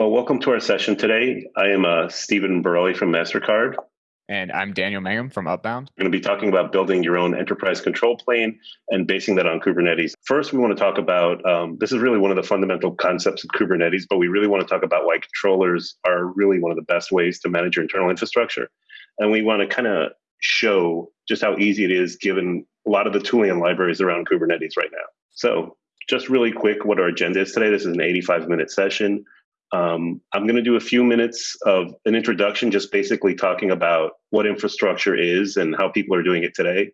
Well, welcome to our session today. I am uh, Stephen Borelli from MasterCard. And I'm Daniel Mangum from Upbound. We're going to be talking about building your own enterprise control plane and basing that on Kubernetes. First, we want to talk about um, this is really one of the fundamental concepts of Kubernetes, but we really want to talk about why controllers are really one of the best ways to manage your internal infrastructure. And we want to kind of show just how easy it is given a lot of the tooling and libraries around Kubernetes right now. So, just really quick, what our agenda is today. This is an 85 minute session. Um, I'm going to do a few minutes of an introduction, just basically talking about what infrastructure is and how people are doing it today.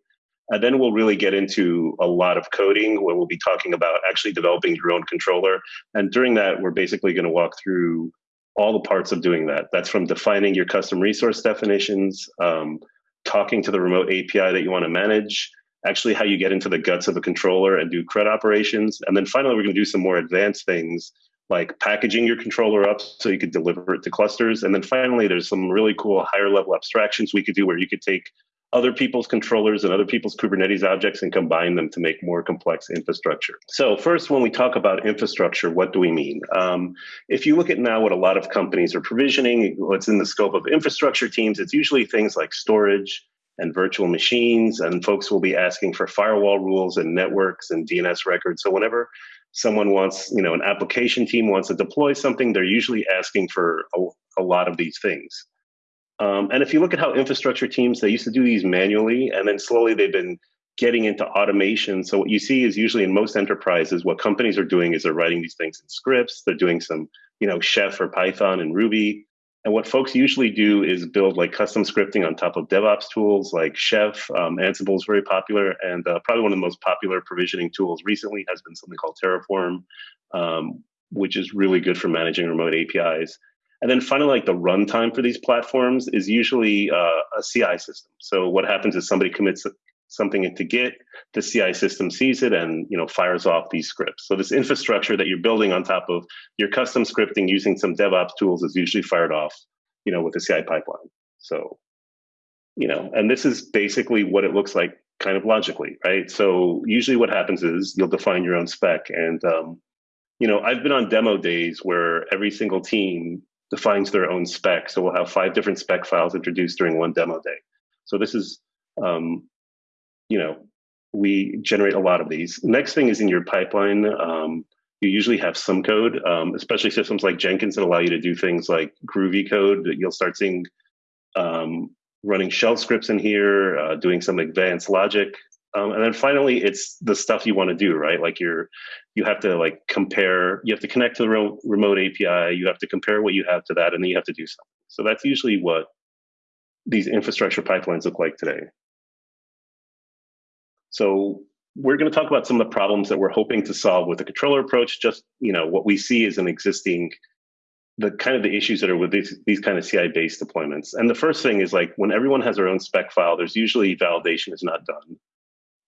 And then we'll really get into a lot of coding where we'll be talking about actually developing your own controller. And during that, we're basically going to walk through all the parts of doing that. That's from defining your custom resource definitions, um, talking to the remote API that you want to manage, actually how you get into the guts of a controller and do CRUD operations. And then finally, we're going to do some more advanced things like packaging your controller up so you could deliver it to clusters. And then finally, there's some really cool higher level abstractions we could do where you could take other people's controllers and other people's Kubernetes objects and combine them to make more complex infrastructure. So first, when we talk about infrastructure, what do we mean? Um, if you look at now what a lot of companies are provisioning, what's in the scope of infrastructure teams, it's usually things like storage and virtual machines, and folks will be asking for firewall rules and networks and DNS records. So whenever someone wants, you know, an application team wants to deploy something, they're usually asking for a, a lot of these things. Um, and if you look at how infrastructure teams, they used to do these manually, and then slowly they've been getting into automation. So what you see is usually in most enterprises, what companies are doing is they're writing these things in scripts. They're doing some, you know, Chef or Python and Ruby. And what folks usually do is build like custom scripting on top of DevOps tools like Chef. Um, Ansible is very popular, and uh, probably one of the most popular provisioning tools recently has been something called Terraform, um, which is really good for managing remote APIs. And then finally, like the runtime for these platforms is usually uh, a CI system. So what happens is somebody commits something into Git, the CI system sees it and you know fires off these scripts. So this infrastructure that you're building on top of your custom scripting using some DevOps tools is usually fired off, you know, with the CI pipeline. So, you know, and this is basically what it looks like kind of logically, right? So usually what happens is you'll define your own spec and um, you know, I've been on demo days where every single team defines their own spec. So we'll have five different spec files introduced during one demo day. So this is um, you know, we generate a lot of these. Next thing is in your pipeline. Um, you usually have some code, um, especially systems like Jenkins that allow you to do things like Groovy code. That you'll start seeing um, running shell scripts in here, uh, doing some advanced logic, um, and then finally, it's the stuff you want to do, right? Like you're, you have to like compare. You have to connect to the re- remote API. You have to compare what you have to that, and then you have to do something. So that's usually what these infrastructure pipelines look like today. So we're going to talk about some of the problems that we're hoping to solve with the controller approach. Just you know what we see is an existing the kind of the issues that are with these, these kind of CI based deployments. And the first thing is like when everyone has their own spec file, there's usually validation is not done.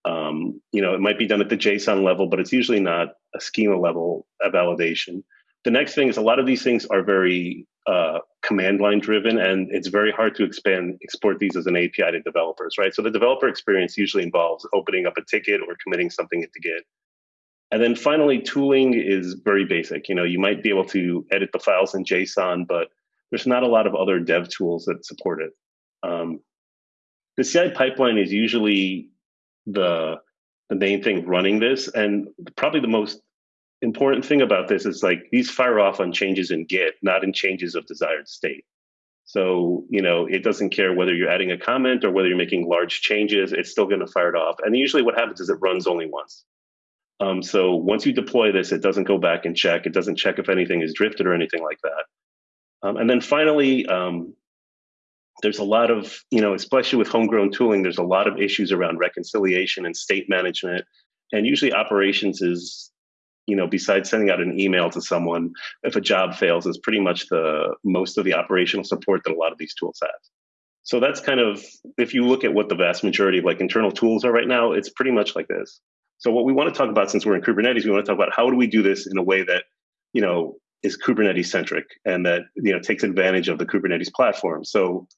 Um, you know, it might be done at the JSON level, but it's usually not a schema level validation. The next thing is a lot of these things are very uh, command line driven, and it's very hard to expand export these as an API to developers, right? So the developer experience usually involves opening up a ticket or committing something into Git. And then finally, tooling is very basic. You know, you might be able to edit the files in JSON, but there's not a lot of other dev tools that support it. Um, the CI pipeline is usually the the main thing running this, and probably the most important thing about this is like these fire off on changes in Git, not in changes of desired state. So, you know, it doesn't care whether you're adding a comment or whether you're making large changes, it's still going to fire it off. And usually what happens is it runs only once. Um, so once you deploy this, it doesn't go back and check. It doesn't check if anything is drifted or anything like that. Um, and then finally, um, there's a lot of, you know, especially with homegrown tooling, there's a lot of issues around reconciliation and state management. And usually operations is you know, besides sending out an email to someone, if a job fails, is pretty much the most of the operational support that a lot of these tools have. So that's kind of, if you look at what the vast majority of like internal tools are right now, it's pretty much like this. So what we want to talk about, since we're in Kubernetes, we want to talk about how do we do this in a way that, you know, is Kubernetes centric and that, you know, takes advantage of the Kubernetes platform. So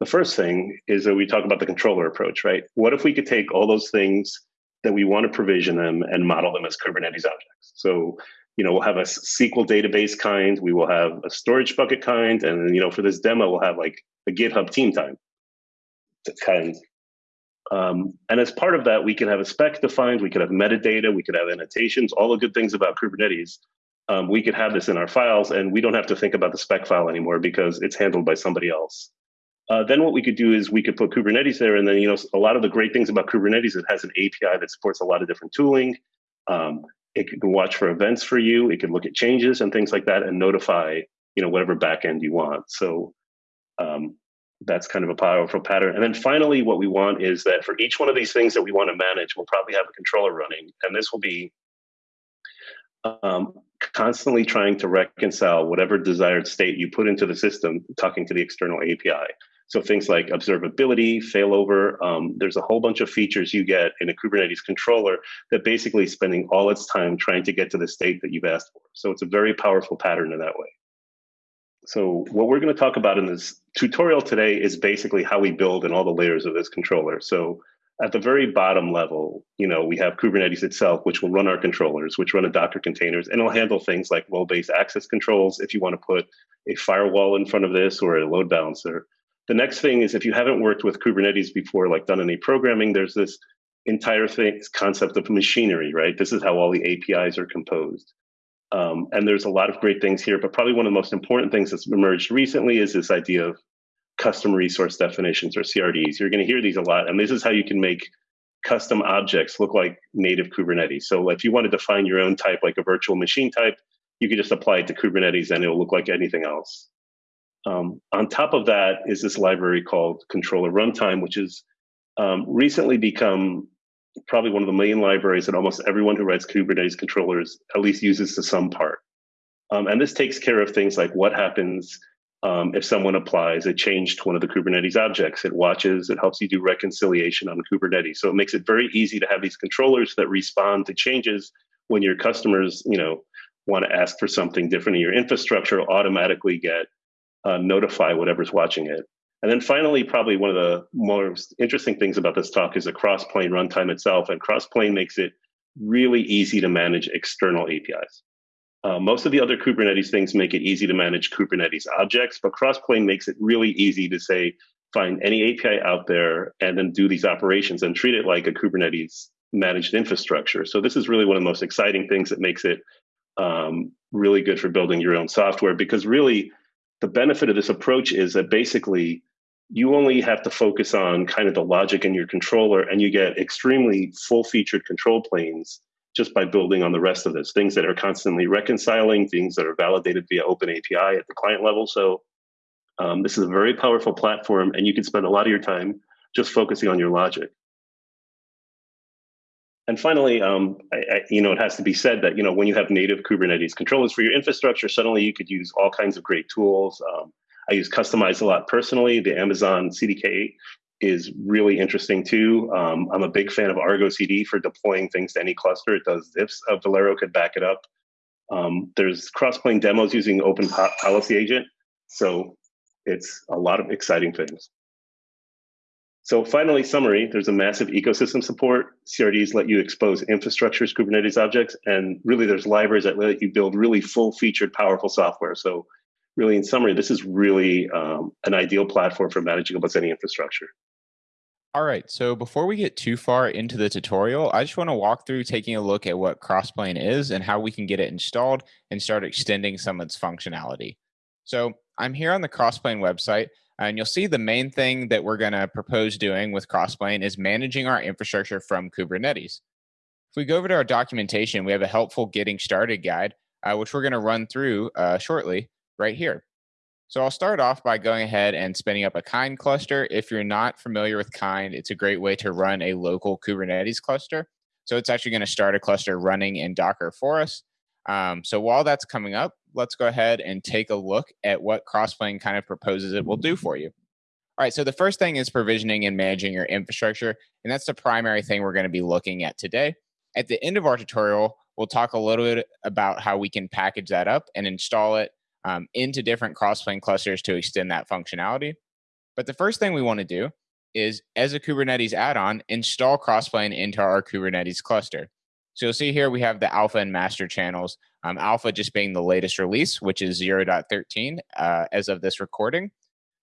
the first thing is that we talk about the controller approach, right? What if we could take all those things that we want to provision them and model them as Kubernetes objects. So, you know, we'll have a SQL database kind, we will have a storage bucket kind, and you know, for this demo, we'll have like a GitHub team time kind. Um, and as part of that, we can have a spec defined, we could have metadata, we could have annotations, all the good things about Kubernetes. Um, we could have this in our files, and we don't have to think about the spec file anymore because it's handled by somebody else. Uh, then what we could do is we could put Kubernetes there, and then you know a lot of the great things about Kubernetes, it has an API that supports a lot of different tooling. Um, it can watch for events for you. It can look at changes and things like that, and notify you know whatever backend you want. So um, that's kind of a powerful pattern. And then finally, what we want is that for each one of these things that we want to manage, we'll probably have a controller running, and this will be um, constantly trying to reconcile whatever desired state you put into the system, talking to the external API. So things like observability, failover, um, there's a whole bunch of features you get in a Kubernetes controller that basically spending all its time trying to get to the state that you've asked for. So it's a very powerful pattern in that way. So what we're going to talk about in this tutorial today is basically how we build in all the layers of this controller. So at the very bottom level, you know, we have Kubernetes itself, which will run our controllers, which run a Docker containers, and it'll handle things like role-based access controls if you want to put a firewall in front of this or a load balancer. The next thing is if you haven't worked with Kubernetes before, like done any programming, there's this entire thing concept of machinery, right? This is how all the APIs are composed. Um, and there's a lot of great things here, but probably one of the most important things that's emerged recently is this idea of custom resource definitions or CRDs. You're going to hear these a lot, and this is how you can make custom objects look like native Kubernetes. So if you want to define your own type, like a virtual machine type, you can just apply it to Kubernetes and it'll look like anything else. Um, on top of that is this library called controller runtime, which has um, recently become probably one of the main libraries that almost everyone who writes Kubernetes controllers at least uses to some part. Um, and this takes care of things like what happens um, if someone applies a change to one of the Kubernetes objects. It watches, it helps you do reconciliation on Kubernetes. So it makes it very easy to have these controllers that respond to changes when your customers, you know, want to ask for something different in your infrastructure, automatically get uh, notify whatever's watching it. And then finally, probably one of the most interesting things about this talk is the Crossplane runtime itself. And Crossplane makes it really easy to manage external APIs. Uh, most of the other Kubernetes things make it easy to manage Kubernetes objects, but Crossplane makes it really easy to say, find any API out there and then do these operations and treat it like a Kubernetes managed infrastructure. So this is really one of the most exciting things that makes it um, really good for building your own software because really the benefit of this approach is that basically you only have to focus on kind of the logic in your controller and you get extremely full featured control planes just by building on the rest of this. Things that are constantly reconciling things that are validated via open api at the client level. So um, this is a very powerful platform and you can spend a lot of your time just focusing on your logic and finally, um, I, I, you know, it has to be said that you know when you have native Kubernetes controllers for your infrastructure, suddenly you could use all kinds of great tools. Um, I use Kustomize a lot personally. The Amazon CDK is really interesting too. Um, I'm a big fan of Argo CD for deploying things to any cluster. It does zips. Uh, Velero could back it up. Um, there's Crossplane demos using Open po Policy Agent. So it's a lot of exciting things. So finally, summary, there's a massive ecosystem support. CRDs let you expose infrastructures, Kubernetes objects, and really there's libraries that let you build really full-featured, powerful software. So really, in summary, this is really um, an ideal platform for managing almost any infrastructure. All right, so before we get too far into the tutorial, I just want to walk through taking a look at what Crossplane is and how we can get it installed and start extending some of its functionality. So I'm here on the Crossplane website, and you'll see the main thing that we're going to propose doing with Crossplane is managing our infrastructure from Kubernetes. If we go over to our documentation, we have a helpful getting started guide, uh, which we're going to run through uh, shortly right here. So I'll start off by going ahead and spinning up a Kind cluster. If you're not familiar with Kind, it's a great way to run a local Kubernetes cluster. So it's actually going to start a cluster running in Docker for us. Um, so while that's coming up, let's go ahead and take a look at what Crossplane kind of proposes it will do for you. All right, so the first thing is provisioning and managing your infrastructure, and that's the primary thing we're going to be looking at today. At the end of our tutorial, we'll talk a little bit about how we can package that up and install it um, into different crossplane clusters to extend that functionality. But the first thing we want to do is, as a Kubernetes add-on, install Crossplane into our Kubernetes cluster. So you'll see here we have the alpha and master channels. Um, alpha just being the latest release, which is 0.13 uh, as of this recording.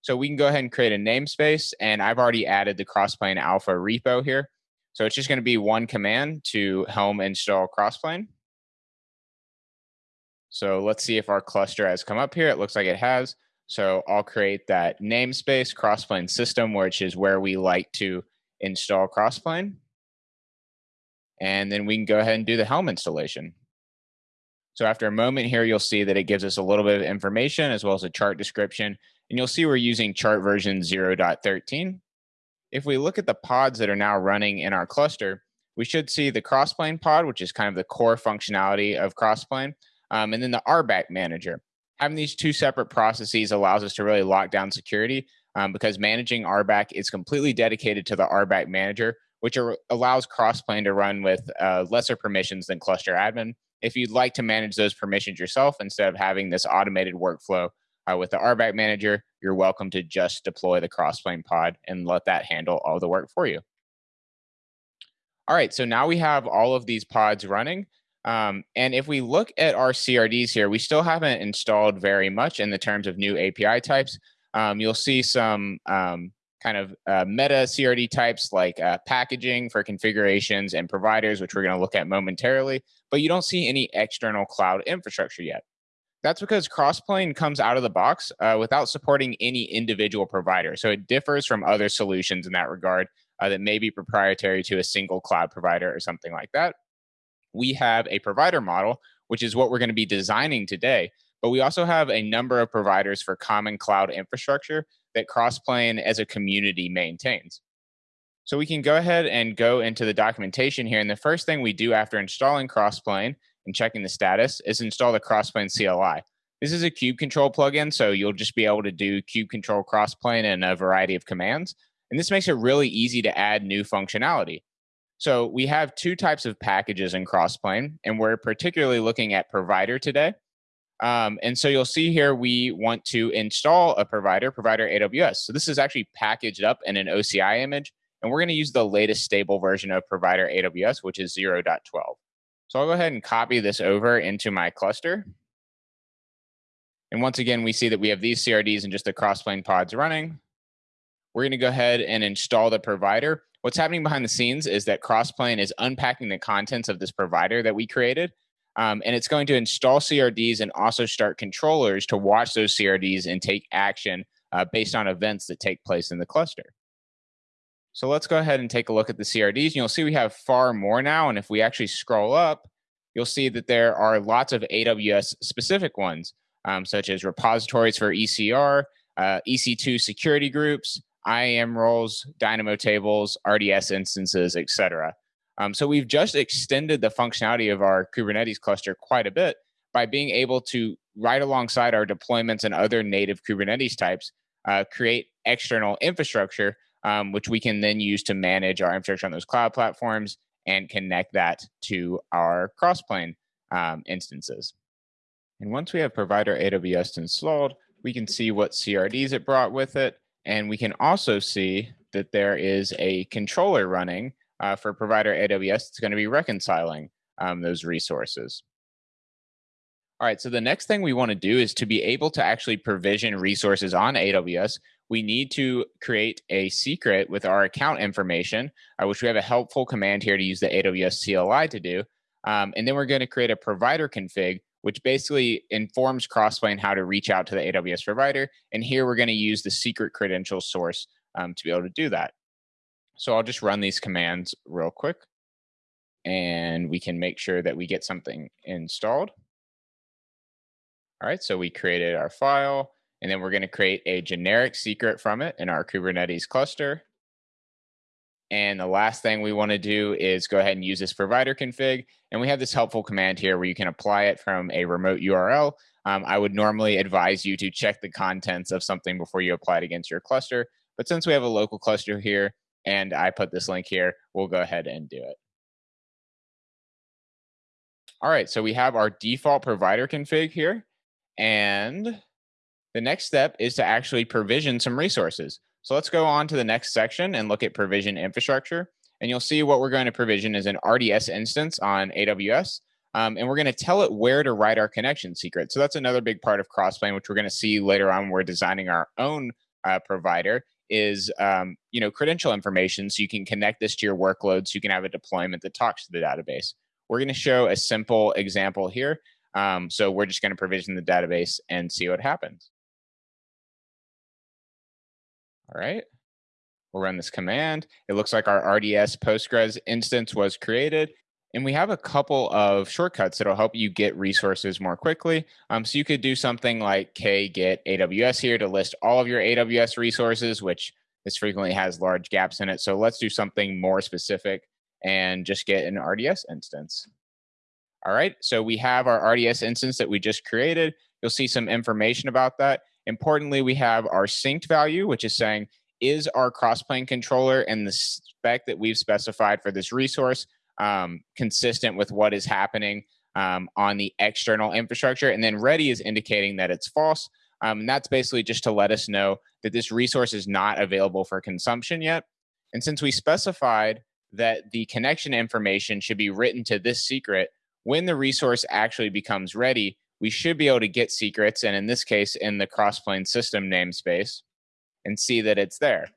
So we can go ahead and create a namespace, and I've already added the Crossplane Alpha repo here. So it's just going to be one command to helm install Crossplane. So let's see if our cluster has come up here. It looks like it has. So I'll create that namespace Crossplane system, which is where we like to install Crossplane. And then we can go ahead and do the Helm installation. So after a moment here, you'll see that it gives us a little bit of information as well as a chart description. And you'll see we're using chart version 0.13. If we look at the pods that are now running in our cluster, we should see the Crossplane pod, which is kind of the core functionality of Crossplane, um, and then the RBAC manager. Having these two separate processes allows us to really lock down security um, because managing RBAC is completely dedicated to the RBAC manager, which are, allows Crossplane to run with uh, lesser permissions than cluster admin. If you'd like to manage those permissions yourself instead of having this automated workflow uh, with the RBAC manager, you're welcome to just deploy the Crossplane pod and let that handle all the work for you. All right, so now we have all of these pods running. Um, and if we look at our CRDs here, we still haven't installed very much in the terms of new API types. Um, you'll see some um, kind of uh, meta CRD types like uh, packaging for configurations and providers, which we're going to look at momentarily, but you don't see any external cloud infrastructure yet. That's because Crossplane comes out of the box uh, without supporting any individual provider. So it differs from other solutions in that regard uh, that may be proprietary to a single cloud provider or something like that. We have a provider model, which is what we're going to be designing today. But we also have a number of providers for common cloud infrastructure that Crossplane as a community maintains. So we can go ahead and go into the documentation here. And the first thing we do after installing Crossplane and checking the status is install the Crossplane CLI. This is a kube control plugin, so you'll just be able to do kube control crossplane and a variety of commands. And this makes it really easy to add new functionality. So we have two types of packages in Crossplane, and we're particularly looking at provider today. Um, and so you'll see here we want to install a provider, provider AWS. So this is actually packaged up in an OCI image, and we're going to use the latest stable version of provider AWS, which is 0.12. So I'll go ahead and copy this over into my cluster. And once again, we see that we have these CRDs and just the Crossplane pods running. We're going to go ahead and install the provider. What's happening behind the scenes is that Crossplane is unpacking the contents of this provider that we created um, and it's going to install CRDs and also start controllers to watch those CRDs and take action uh, based on events that take place in the cluster. So let's go ahead and take a look at the CRDs. You'll see we have far more now. And if we actually scroll up, you'll see that there are lots of AWS specific ones, um, such as repositories for ECR, uh, EC2 security groups, IAM roles, Dynamo tables, RDS instances, etc. Um, so we've just extended the functionality of our Kubernetes cluster quite a bit by being able to, right alongside our deployments and other native Kubernetes types, uh, create external infrastructure, um, which we can then use to manage our infrastructure on those cloud platforms and connect that to our Crossplane um, instances. And once we have provider AWS installed, we can see what CRDs it brought with it. And we can also see that there is a controller running uh, for provider AWS, it's going to be reconciling um, those resources. All right, so the next thing we want to do is to be able to actually provision resources on AWS, we need to create a secret with our account information, uh, which we have a helpful command here to use the AWS CLI to do. Um, and then we're going to create a provider config, which basically informs Crossplane how to reach out to the AWS provider. And here we're going to use the secret credential source um, to be able to do that. So I'll just run these commands real quick and we can make sure that we get something installed. All right, so we created our file and then we're going to create a generic secret from it in our Kubernetes cluster. And the last thing we want to do is go ahead and use this provider config. And we have this helpful command here where you can apply it from a remote URL. Um, I would normally advise you to check the contents of something before you apply it against your cluster. But since we have a local cluster here, and I put this link here. We'll go ahead and do it. All right, so we have our default provider config here. And the next step is to actually provision some resources. So let's go on to the next section and look at provision infrastructure. And you'll see what we're going to provision is an RDS instance on AWS. Um, and we're going to tell it where to write our connection secret. So that's another big part of Crossplane, which we're going to see later on. when We're designing our own uh, provider is um, you know credential information, so you can connect this to your workload, so you can have a deployment that talks to the database. We're going to show a simple example here. Um, so we're just going to provision the database and see what happens. All right. We'll run this command. It looks like our RDS Postgres instance was created. And we have a couple of shortcuts that'll help you get resources more quickly. Um, so you could do something like k get AWS here to list all of your AWS resources, which this frequently has large gaps in it. So let's do something more specific and just get an RDS instance. All right, so we have our RDS instance that we just created. You'll see some information about that. Importantly, we have our synced value, which is saying, is our crossplane controller and the spec that we've specified for this resource um, consistent with what is happening um, on the external infrastructure. And then ready is indicating that it's false. Um, and that's basically just to let us know that this resource is not available for consumption yet. And since we specified that the connection information should be written to this secret, when the resource actually becomes ready, we should be able to get secrets, and in this case, in the crossplane system namespace, and see that it's there.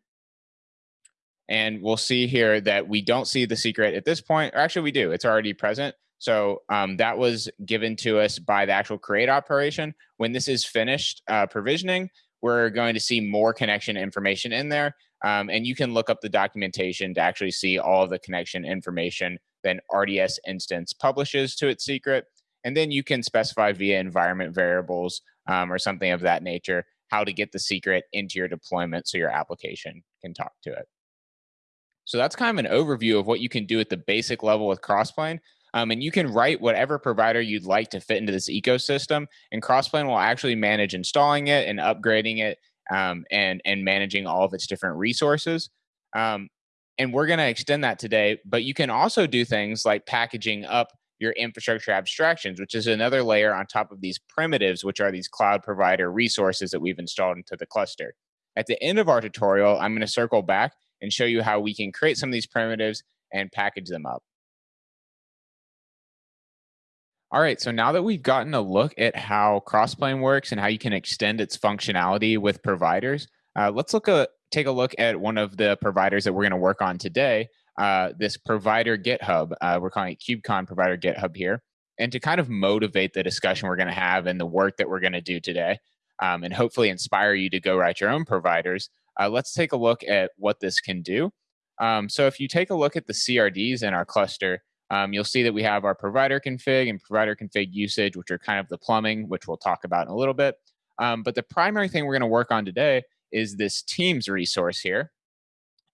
And we'll see here that we don't see the secret at this point. Or actually, we do. It's already present. So um, that was given to us by the actual create operation. When this is finished uh, provisioning, we're going to see more connection information in there. Um, and you can look up the documentation to actually see all the connection information that RDS instance publishes to its secret. And then you can specify via environment variables um, or something of that nature how to get the secret into your deployment so your application can talk to it. So that's kind of an overview of what you can do at the basic level with Crossplane. Um, and you can write whatever provider you'd like to fit into this ecosystem, and Crossplane will actually manage installing it and upgrading it um, and and managing all of its different resources. Um, and we're going to extend that today. But you can also do things like packaging up your infrastructure abstractions, which is another layer on top of these primitives, which are these cloud provider resources that we've installed into the cluster. At the end of our tutorial, I'm going to circle back and show you how we can create some of these primitives and package them up. All right, so now that we've gotten a look at how Crossplane works and how you can extend its functionality with providers, uh, let's look at take a look at one of the providers that we're going to work on today. Uh, this provider GitHub, uh, we're calling it KubeCon Provider GitHub here, and to kind of motivate the discussion we're going to have and the work that we're going to do today, um, and hopefully inspire you to go write your own providers. Uh, let's take a look at what this can do. Um, so if you take a look at the CRDs in our cluster, um, you'll see that we have our provider config and provider config usage, which are kind of the plumbing, which we'll talk about in a little bit. Um, but the primary thing we're going to work on today is this Teams resource here.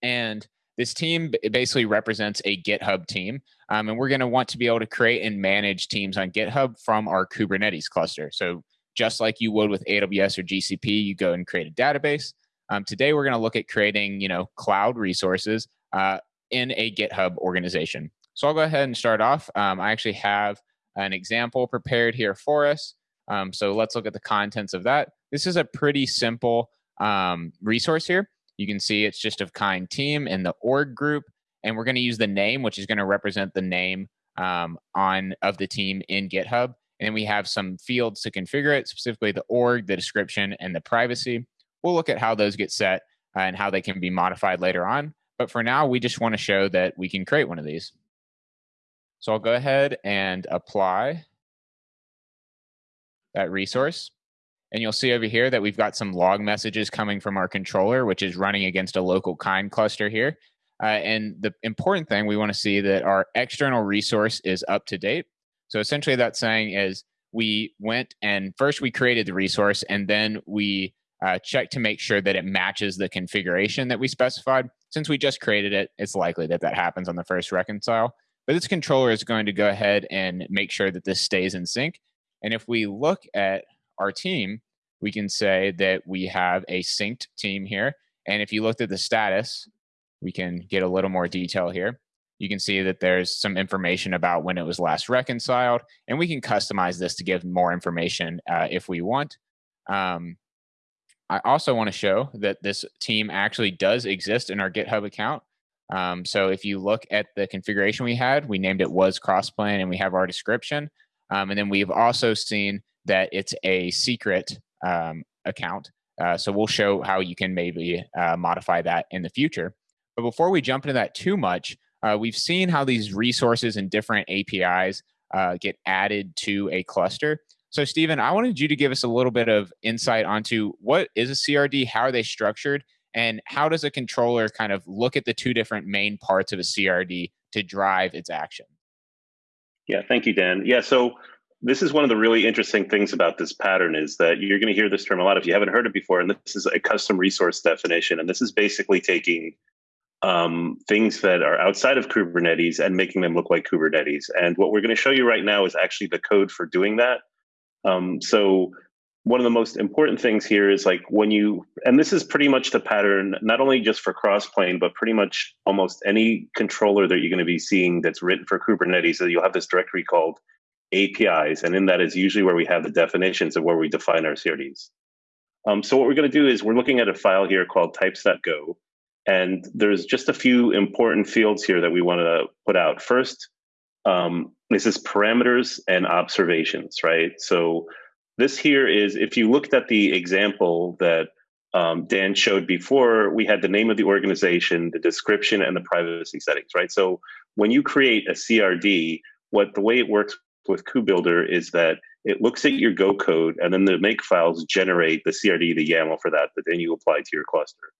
And this team basically represents a GitHub team. Um, and we're going to want to be able to create and manage teams on GitHub from our Kubernetes cluster. So just like you would with AWS or GCP, you go and create a database. Um, today, we're going to look at creating, you know, cloud resources uh, in a GitHub organization. So I'll go ahead and start off. Um, I actually have an example prepared here for us. Um, so let's look at the contents of that. This is a pretty simple um, resource here. You can see it's just of kind team in the org group. And we're going to use the name, which is going to represent the name um, on of the team in GitHub. And then we have some fields to configure it, specifically the org, the description, and the privacy. We'll look at how those get set and how they can be modified later on. But for now, we just want to show that we can create one of these. So I'll go ahead and apply that resource. And you'll see over here that we've got some log messages coming from our controller, which is running against a local kind cluster here. Uh, and the important thing, we want to see that our external resource is up to date. So essentially that's saying is we went and first we created the resource and then we uh, check to make sure that it matches the configuration that we specified. Since we just created it, it's likely that that happens on the first reconcile. But this controller is going to go ahead and make sure that this stays in sync. And if we look at our team, we can say that we have a synced team here. And if you looked at the status, we can get a little more detail here. You can see that there's some information about when it was last reconciled, and we can customize this to give more information uh, if we want. Um, I also want to show that this team actually does exist in our GitHub account. Um, so if you look at the configuration we had, we named it was crossplane and we have our description. Um, and then we've also seen that it's a secret um, account. Uh, so we'll show how you can maybe uh, modify that in the future. But before we jump into that too much, uh, we've seen how these resources and different APIs uh, get added to a cluster. So, Stephen, I wanted you to give us a little bit of insight onto what is a CRD, how are they structured, and how does a controller kind of look at the two different main parts of a CRD to drive its action? Yeah, thank you, Dan. Yeah, so this is one of the really interesting things about this pattern is that you're going to hear this term a lot if you haven't heard it before, and this is a custom resource definition, and this is basically taking um, things that are outside of Kubernetes and making them look like Kubernetes. And what we're going to show you right now is actually the code for doing that. Um, so one of the most important things here is like when you, and this is pretty much the pattern, not only just for crossplane, but pretty much almost any controller that you're going to be seeing that's written for Kubernetes. So you'll have this directory called APIs, and in that is usually where we have the definitions of where we define our CRDs. Um, so what we're going to do is we're looking at a file here called types.go, and there's just a few important fields here that we want to put out. First, um, this is parameters and observations, right? So this here is, if you looked at the example that um, Dan showed before, we had the name of the organization, the description, and the privacy settings, right? So when you create a CRD, what the way it works with KubeBuilder is that it looks at your Go code, and then the make files generate the CRD, the YAML for that, that then you apply to your cluster.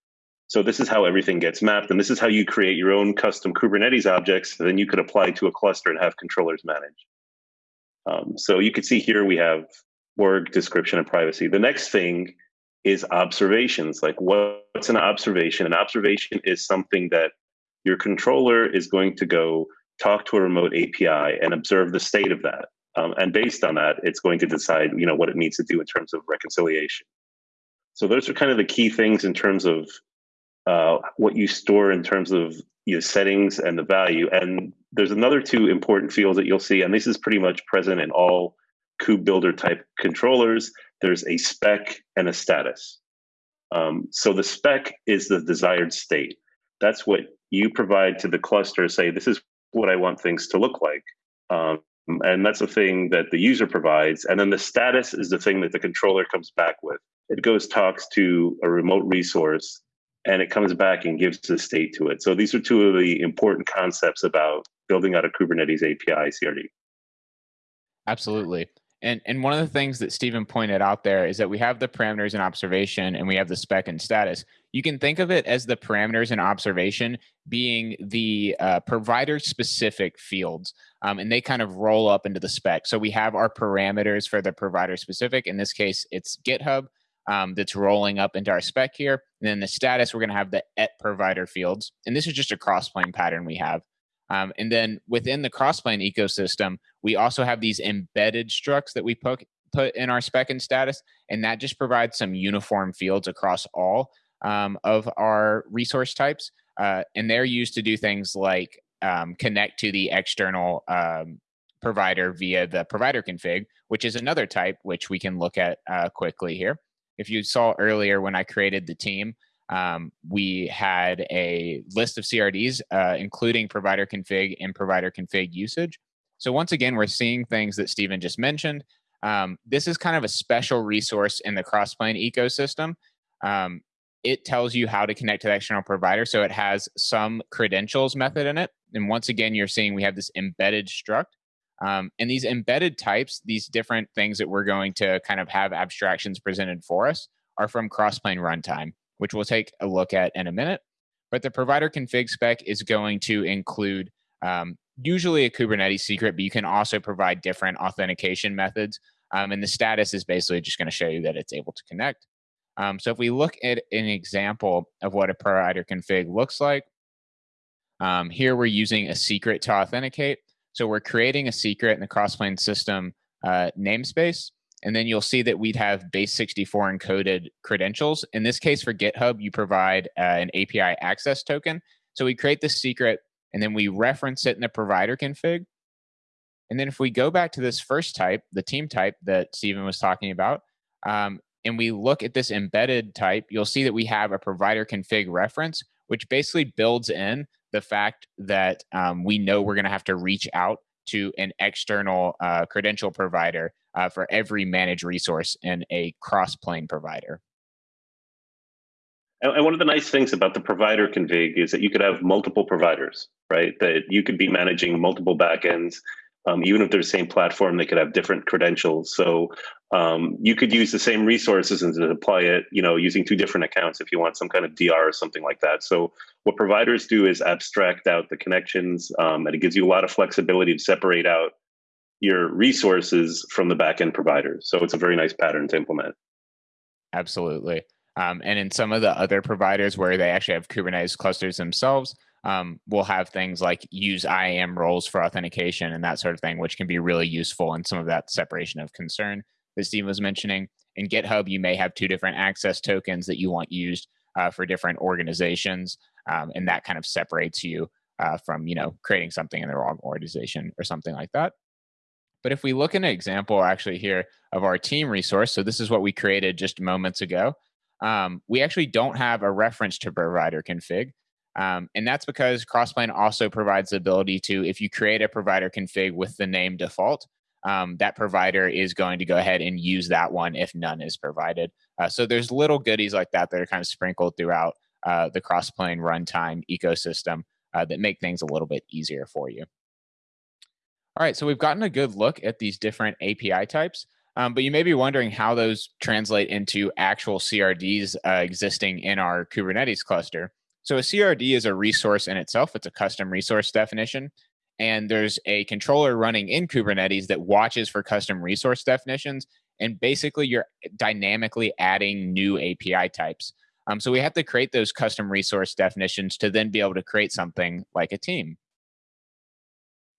So this is how everything gets mapped, and this is how you create your own custom Kubernetes objects that then you could apply to a cluster and have controllers manage. Um, so you can see here we have org, description, and privacy. The next thing is observations. Like what's an observation? An observation is something that your controller is going to go talk to a remote API and observe the state of that. Um, and based on that, it's going to decide, you know, what it needs to do in terms of reconciliation. So those are kind of the key things in terms of uh, what you store in terms of your settings and the value. And there's another two important fields that you'll see, and this is pretty much present in all KubeBuilder type controllers. There's a spec and a status. Um, so the spec is the desired state. That's what you provide to the cluster. Say this is what I want things to look like. Um, and that's the thing that the user provides. And then the status is the thing that the controller comes back with. It goes talks to a remote resource and it comes back and gives the state to it. So these are two of the important concepts about building out a Kubernetes API CRD. Absolutely. And and one of the things that Stephen pointed out there is that we have the parameters and observation and we have the spec and status. You can think of it as the parameters and observation being the uh, provider specific fields. Um, and they kind of roll up into the spec. So we have our parameters for the provider specific. In this case, it's GitHub um, that's rolling up into our spec here. And then the status, we're going to have the et provider fields. And this is just a crossplane pattern we have. Um, and then within the crossplane ecosystem, we also have these embedded structs that we put, put in our spec and status. And that just provides some uniform fields across all um, of our resource types. Uh, and they're used to do things like um, connect to the external um, provider via the provider config, which is another type, which we can look at uh, quickly here if you saw earlier when I created the team, um, we had a list of CRDs, uh, including provider config and provider config usage. So once again, we're seeing things that Stephen just mentioned. Um, this is kind of a special resource in the Crossplane ecosystem. Um, it tells you how to connect to the external provider. So it has some credentials method in it. And once again, you're seeing we have this embedded struct. Um, and these embedded types, these different things that we're going to kind of have abstractions presented for us, are from Crossplane Runtime, which we'll take a look at in a minute. But the provider config spec is going to include um, usually a Kubernetes secret, but you can also provide different authentication methods. Um, and the status is basically just going to show you that it's able to connect. Um, so if we look at an example of what a provider config looks like, um, here we're using a secret to authenticate. So we're creating a secret in the Crossplane system uh, namespace. And then you'll see that we'd have base 64 encoded credentials. In this case, for GitHub, you provide uh, an API access token. So we create this secret and then we reference it in the provider config. And then if we go back to this first type, the team type that Stephen was talking about, um, and we look at this embedded type, you'll see that we have a provider config reference, which basically builds in the fact that um, we know we're going to have to reach out to an external uh, credential provider uh, for every managed resource and a Crossplane provider. And one of the nice things about the provider config is that you could have multiple providers, right? That you could be managing multiple backends um, even if they're the same platform, they could have different credentials. So um, you could use the same resources and apply it, you know, using two different accounts if you want some kind of DR or something like that. So what providers do is abstract out the connections, um, and it gives you a lot of flexibility to separate out your resources from the backend providers. So it's a very nice pattern to implement. Absolutely. Um, and in some of the other providers where they actually have Kubernetes clusters themselves, um, we'll have things like use IAM roles for authentication and that sort of thing, which can be really useful in some of that separation of concern that Steve was mentioning. In GitHub, you may have two different access tokens that you want used uh, for different organizations, um, and that kind of separates you uh, from you know creating something in the wrong organization or something like that. But if we look at an example actually here of our team resource, so this is what we created just moments ago. Um, we actually don't have a reference to provider config. Um, and that's because Crossplane also provides the ability to, if you create a provider config with the name default, um, that provider is going to go ahead and use that one if none is provided. Uh, so there's little goodies like that that are kind of sprinkled throughout uh, the Crossplane runtime ecosystem uh, that make things a little bit easier for you. All right, so we've gotten a good look at these different API types. Um, but you may be wondering how those translate into actual CRDs uh, existing in our Kubernetes cluster. So a CRD is a resource in itself. It's a custom resource definition. And there's a controller running in Kubernetes that watches for custom resource definitions. And basically, you're dynamically adding new API types. Um, so we have to create those custom resource definitions to then be able to create something like a team.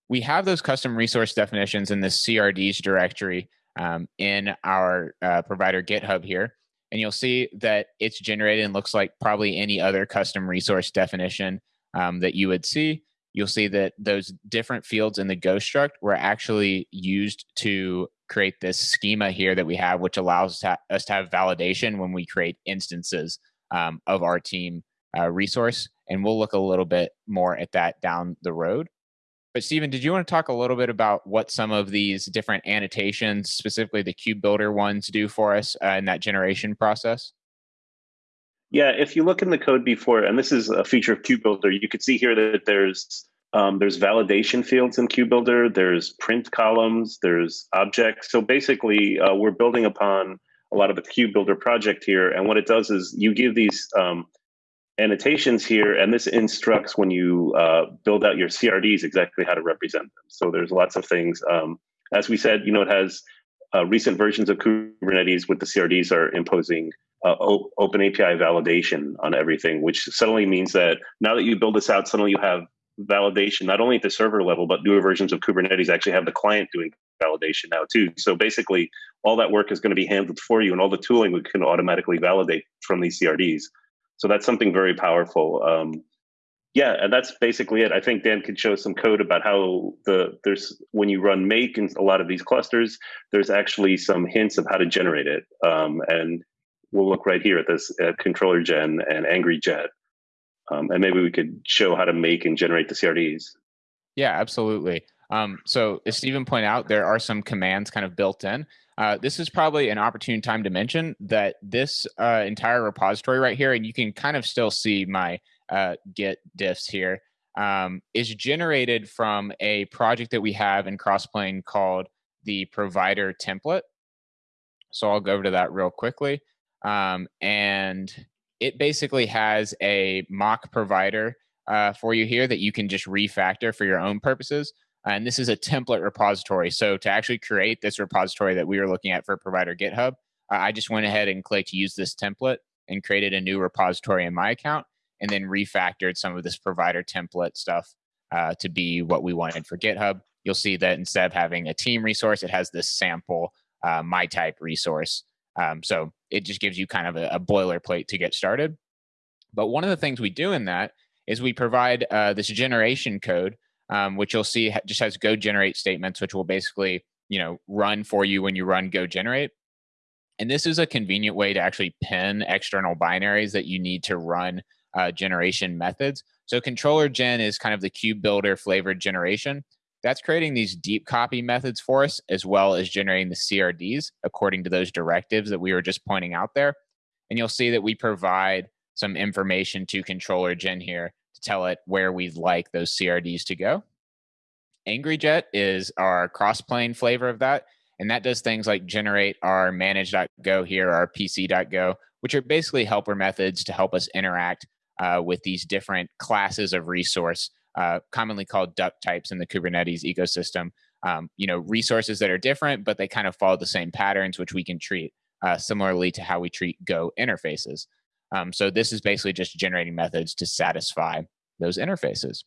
We have those custom resource definitions in the CRDs directory um, in our uh, provider GitHub here and you'll see that it's generated and looks like probably any other custom resource definition um, that you would see. You'll see that those different fields in the Go struct were actually used to create this schema here that we have, which allows us to have validation when we create instances um, of our team uh, resource. And we'll look a little bit more at that down the road. But Stephen, did you want to talk a little bit about what some of these different annotations, specifically the KubeBuilder ones, do for us uh, in that generation process? Yeah, if you look in the code before, and this is a feature of KubeBuilder, you can see here that there's um, there's validation fields in KubeBuilder, there's print columns, there's objects. So basically, uh, we're building upon a lot of the KubeBuilder project here, and what it does is you give these um, annotations here, and this instructs when you uh, build out your CRDs exactly how to represent them. So there's lots of things. Um, as we said, you know, it has uh, recent versions of Kubernetes with the CRDs are imposing uh, open API validation on everything, which suddenly means that now that you build this out, suddenly you have validation not only at the server level, but newer versions of Kubernetes actually have the client doing validation now too. So basically, all that work is going to be handled for you, and all the tooling we can automatically validate from these CRDs. So that's something very powerful. Um, yeah, and that's basically it. I think Dan could show some code about how the there's when you run make in a lot of these clusters, there's actually some hints of how to generate it. Um, and we'll look right here at this at controller gen and angryjet. Um, and maybe we could show how to make and generate the CRDs. Yeah, absolutely. Um, so as Stephen pointed out, there are some commands kind of built in. Uh, this is probably an opportune time to mention that this uh, entire repository right here, and you can kind of still see my uh, Git diffs here, um, is generated from a project that we have in Crossplane called the provider template. So I'll go over to that real quickly. Um, and it basically has a mock provider uh, for you here that you can just refactor for your own purposes. And this is a template repository. So to actually create this repository that we were looking at for provider GitHub, I just went ahead and clicked use this template and created a new repository in my account and then refactored some of this provider template stuff uh, to be what we wanted for GitHub. You'll see that instead of having a team resource, it has this sample uh, my type resource. Um, so it just gives you kind of a, a, boilerplate to get started. But one of the things we do in that is we provide uh, this generation code um, which you'll see just has go generate statements, which will basically you know run for you when you run go generate. And this is a convenient way to actually pin external binaries that you need to run uh, generation methods. So controller gen is kind of the KubeBuilder flavored generation. That's creating these deep copy methods for us, as well as generating the CRDs according to those directives that we were just pointing out there. And you'll see that we provide some information to controller gen here tell it where we'd like those CRDs to go. AngryJet is our Crossplane flavor of that. And that does things like generate our manage.go here, our pc.go, which are basically helper methods to help us interact uh, with these different classes of resource, uh, commonly called duck types in the Kubernetes ecosystem. Um, you know, resources that are different, but they kind of follow the same patterns, which we can treat uh, similarly to how we treat Go interfaces. Um, so this is basically just generating methods to satisfy those interfaces.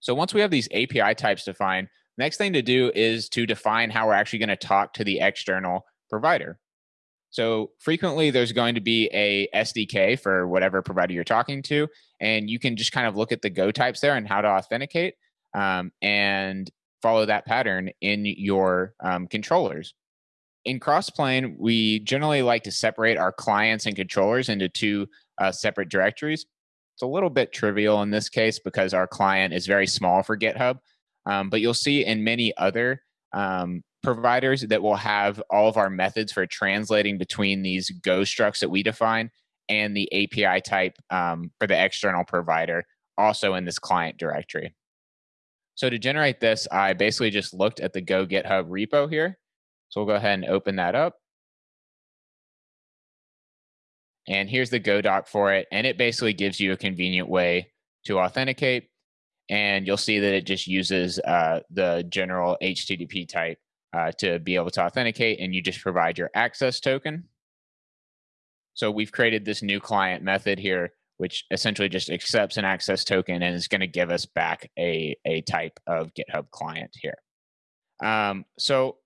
So once we have these API types defined, next thing to do is to define how we're actually going to talk to the external provider. So frequently there's going to be a SDK for whatever provider you're talking to, and you can just kind of look at the Go types there and how to authenticate um, and follow that pattern in your um, controllers. In Crossplane, we generally like to separate our clients and controllers into two uh, separate directories. It's a little bit trivial in this case because our client is very small for GitHub, um, but you'll see in many other um, providers that will have all of our methods for translating between these Go structs that we define and the API type um, for the external provider also in this client directory. So to generate this, I basically just looked at the Go GitHub repo here. So we'll go ahead and open that up. And here's the Go doc for it. And it basically gives you a convenient way to authenticate. And you'll see that it just uses uh, the general HTTP type uh, to be able to authenticate, and you just provide your access token. So we've created this new client method here, which essentially just accepts an access token and is going to give us back a, a type of GitHub client here. Um, so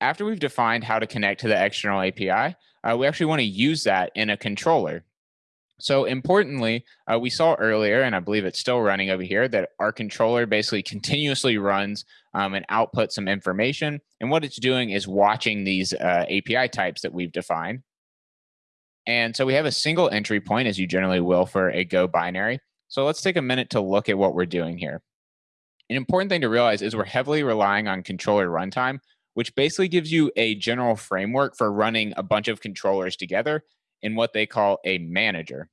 after we've defined how to connect to the external API, uh, we actually want to use that in a controller. So importantly, uh, we saw earlier, and I believe it's still running over here, that our controller basically continuously runs um, and outputs some information. And what it's doing is watching these uh, API types that we've defined. And so we have a single entry point, as you generally will for a Go binary. So let's take a minute to look at what we're doing here. An important thing to realize is we're heavily relying on controller runtime, which basically gives you a general framework for running a bunch of controllers together in what they call a manager.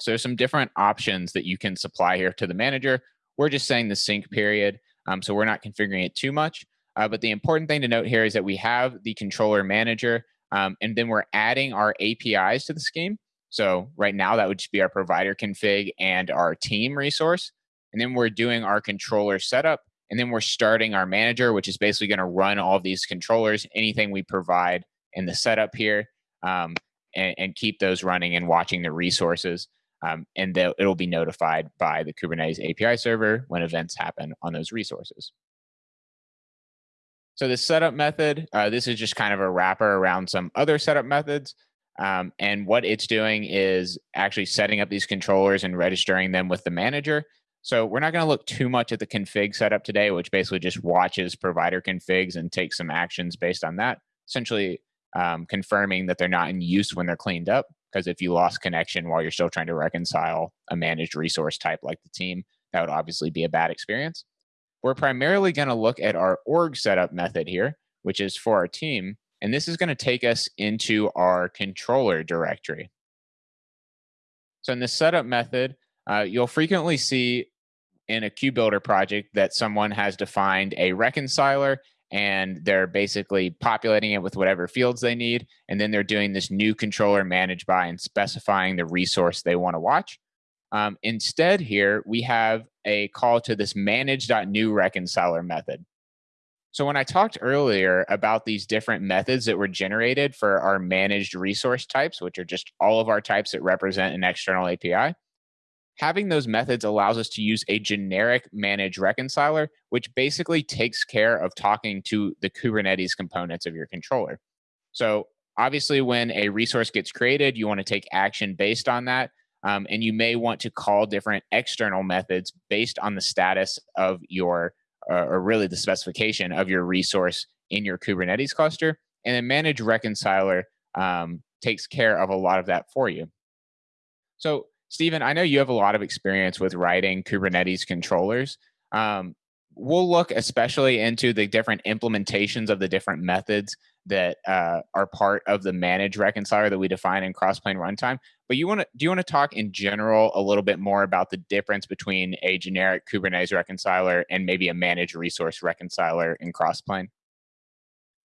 So there's some different options that you can supply here to the manager. We're just saying the sync period, um, so we're not configuring it too much. Uh, but the important thing to note here is that we have the controller manager, um, and then we're adding our APIs to the scheme. So right now that would just be our provider config and our team resource. And then we're doing our controller setup, and then we're starting our manager, which is basically going to run all these controllers, anything we provide in the setup here. Um, and, and keep those running and watching the resources. Um, and it'll be notified by the Kubernetes API server when events happen on those resources. So the setup method, uh, this is just kind of a wrapper around some other setup methods. Um, and what it's doing is actually setting up these controllers and registering them with the manager. So we're not going to look too much at the config setup today, which basically just watches provider configs and takes some actions based on that. Essentially, um, confirming that they're not in use when they're cleaned up. Because if you lost connection while you're still trying to reconcile a managed resource type like the team, that would obviously be a bad experience. We're primarily going to look at our org setup method here, which is for our team. And this is going to take us into our controller directory. So in the setup method, uh, you'll frequently see in a KubeBuilder project that someone has defined a reconciler and they're basically populating it with whatever fields they need. And then they're doing this new controller managed by and specifying the resource they want to watch. Um, instead, here we have a call to this manage.new reconciler method. So when I talked earlier about these different methods that were generated for our managed resource types, which are just all of our types that represent an external API, having those methods allows us to use a generic manage reconciler, which basically takes care of talking to the Kubernetes components of your controller. So obviously, when a resource gets created, you want to take action based on that. Um, and you may want to call different external methods based on the status of your, uh, or really the specification of your resource in your Kubernetes cluster. And then manage reconciler um, takes care of a lot of that for you. So Stephen, I know you have a lot of experience with writing Kubernetes controllers. Um, we'll look especially into the different implementations of the different methods that uh, are part of the manage reconciler that we define in crossplane runtime. But you want to do you want to talk in general a little bit more about the difference between a generic Kubernetes reconciler and maybe a managed resource reconciler in crossplane?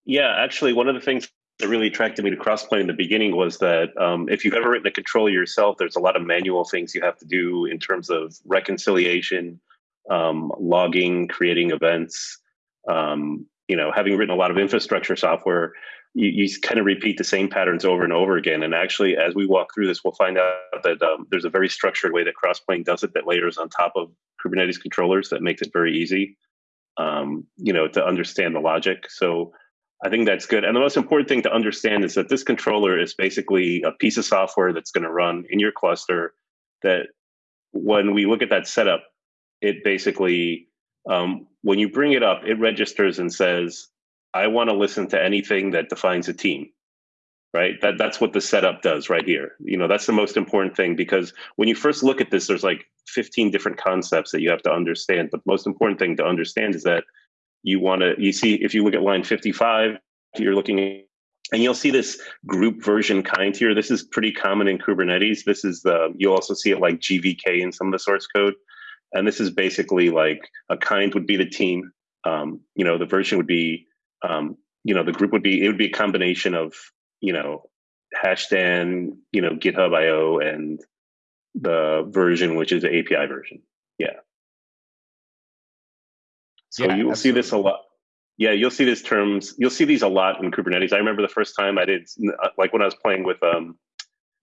Yeah, actually, one of the things that really attracted me to crossplane in the beginning was that um, if you've ever written a controller yourself, there's a lot of manual things you have to do in terms of reconciliation, um, logging, creating events. Um, you know, having written a lot of infrastructure software, you, you, kind of repeat the same patterns over and over again. And actually, as we walk through this, we'll find out that um, there's a very structured way that Crossplane does it that layers on top of Kubernetes controllers that makes it very easy, um, you know, to understand the logic. So I think that's good. And the most important thing to understand is that this controller is basically a piece of software that's going to run in your cluster. That when we look at that setup, it basically um, when you bring it up, it registers and says, I want to listen to anything that defines a team. Right. That that's what the setup does right here. You know, that's the most important thing because when you first look at this, there's like 15 different concepts that you have to understand. But the most important thing to understand is that you want to you see if you look at line 55, you're looking and you'll see this group version kind here. This is pretty common in Kubernetes. This is the you'll also see it like GVK in some of the source code. And this is basically like a kind would be the team. Um, you know, the version would be, um, you know, the group would be, it would be a combination of, you know, hasheddan, you know, GitHub IO and the version, which is the API version. Yeah. So yeah, you will see this a lot. Yeah, you'll see these terms. You'll see these a lot in Kubernetes. I remember the first time I did, like when I was playing with um,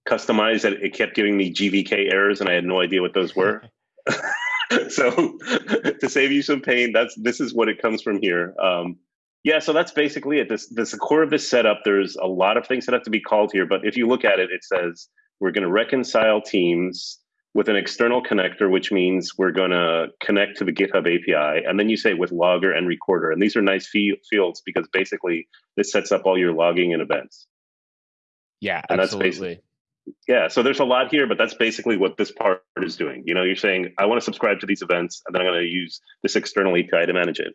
Kustomize, it, it kept giving me GVK errors, and I had no idea what those were. so to save you some pain, that's this is what it comes from here. Um, yeah, so that's basically it. This this the core of this setup. There's a lot of things that have to be called here, but if you look at it, it says we're going to reconcile teams with an external connector, which means we're going to connect to the GitHub API, and then you say with logger and recorder, and these are nice fields because basically this sets up all your logging and events. Yeah, and absolutely. Yeah so there's a lot here but that's basically what this part is doing. You know you're saying i want to subscribe to these events and then i'm going to use this external api to manage it.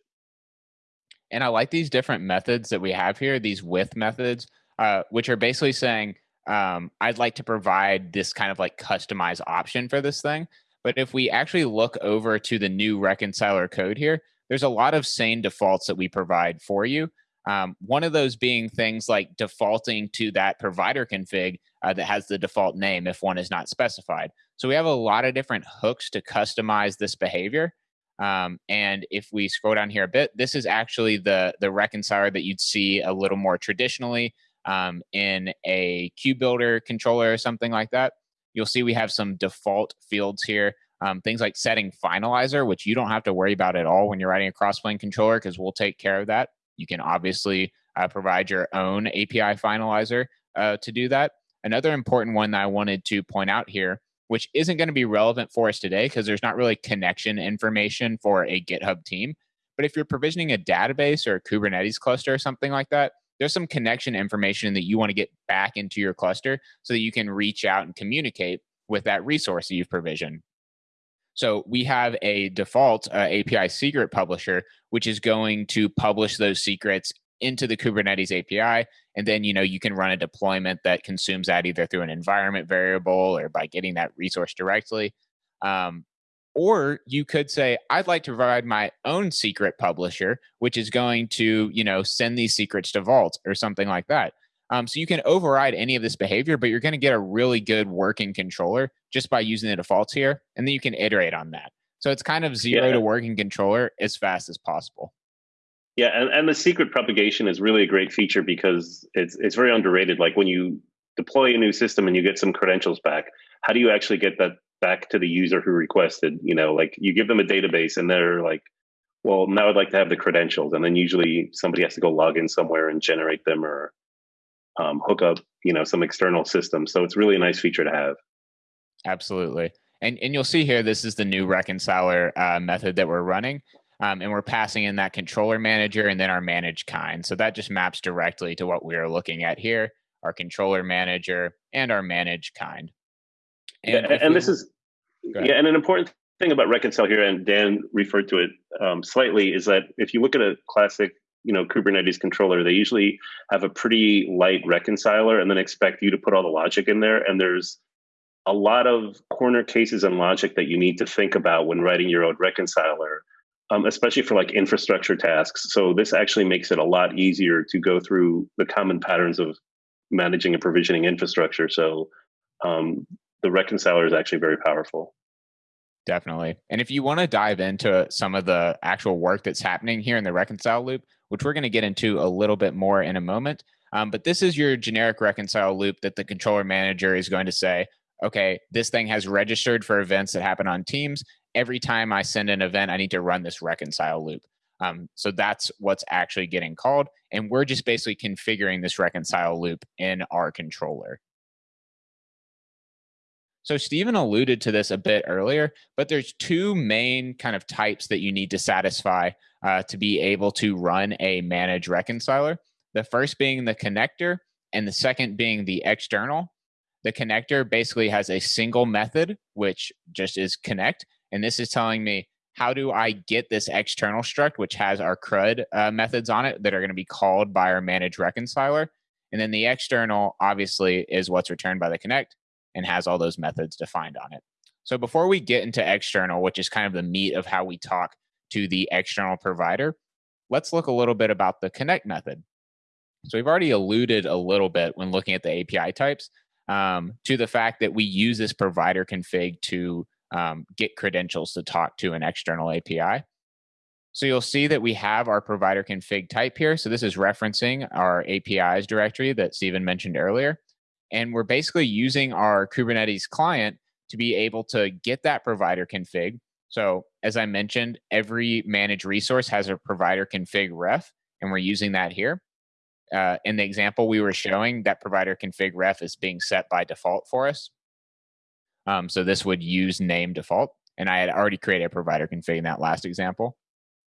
And i like these different methods that we have here these with methods uh, which are basically saying um, i'd like to provide this kind of like customized option for this thing but if we actually look over to the new reconciler code here there's a lot of sane defaults that we provide for you um, one of those being things like defaulting to that provider config uh, that has the default name if one is not specified. So we have a lot of different hooks to customize this behavior. Um, and if we scroll down here a bit, this is actually the the reconciler that you'd see a little more traditionally um, in a KubeBuilder controller or something like that. You'll see we have some default fields here. Um, things like setting finalizer, which you don't have to worry about at all when you're writing a crossplane controller because we'll take care of that. You can obviously uh, provide your own API finalizer uh, to do that. Another important one that I wanted to point out here, which isn't going to be relevant for us today because there's not really connection information for a GitHub team. But if you're provisioning a database or a Kubernetes cluster or something like that, there's some connection information that you want to get back into your cluster so that you can reach out and communicate with that resource that you've provisioned. So we have a default uh, API secret publisher, which is going to publish those secrets into the Kubernetes API. And then, you know, you can run a deployment that consumes that either through an environment variable or by getting that resource directly. Um, or you could say, I'd like to provide my own secret publisher, which is going to, you know, send these secrets to Vault or something like that. Um, so you can override any of this behavior, but you're going to get a really good working controller just by using the defaults here. And then you can iterate on that. So it's kind of zero yeah. to working controller as fast as possible. Yeah, and, and the secret propagation is really a great feature because it's it's very underrated. Like when you deploy a new system and you get some credentials back, how do you actually get that back to the user who requested? You know, like you give them a database and they're like, well, now I'd like to have the credentials, and then usually somebody has to go log in somewhere and generate them or um, hook up, you know, some external system. So it's really a nice feature to have. Absolutely. And, and you'll see here, this is the new reconciler uh, method that we're running. Um, and we're passing in that controller manager and then our manage kind. So that just maps directly to what we are looking at here, our controller manager and our manage kind. And, yeah, and this is yeah, and an important thing about reconcile here, and Dan referred to it um, slightly, is that if you look at a classic you know Kubernetes controller, they usually have a pretty light reconciler and then expect you to put all the logic in there. And there's a lot of corner cases and logic that you need to think about when writing your own reconciler, um, especially for like infrastructure tasks. So this actually makes it a lot easier to go through the common patterns of managing and provisioning infrastructure. So um, the reconciler is actually very powerful. Definitely. And if you want to dive into some of the actual work that's happening here in the reconcile loop, which we're going to get into a little bit more in a moment, um, but this is your generic reconcile loop that the controller manager is going to say, okay, this thing has registered for events that happen on Teams. Every time I send an event, I need to run this reconcile loop. Um, so that's what's actually getting called. And we're just basically configuring this reconcile loop in our controller. So Stephen alluded to this a bit earlier, but there's two main kind of types that you need to satisfy uh, to be able to run a manage reconciler. The first being the connector, and the second being the external. The connector basically has a single method, which just is connect. And this is telling me how do I get this external struct, which has our CRUD uh, methods on it that are going to be called by our manage reconciler. And then the external, obviously, is what's returned by the connect and has all those methods defined on it. So before we get into external, which is kind of the meat of how we talk to the external provider, let's look a little bit about the connect method. So we've already alluded a little bit when looking at the API types um, to the fact that we use this provider config to um, get credentials to talk to an external API. So you'll see that we have our provider config type here. So this is referencing our APIs directory that Stephen mentioned earlier. And we're basically using our Kubernetes client to be able to get that provider config. So as I mentioned, every managed resource has a provider config ref, and we're using that here. Uh, in the example we were showing, that provider config ref is being set by default for us. Um, so this would use name default. And I had already created a provider config in that last example.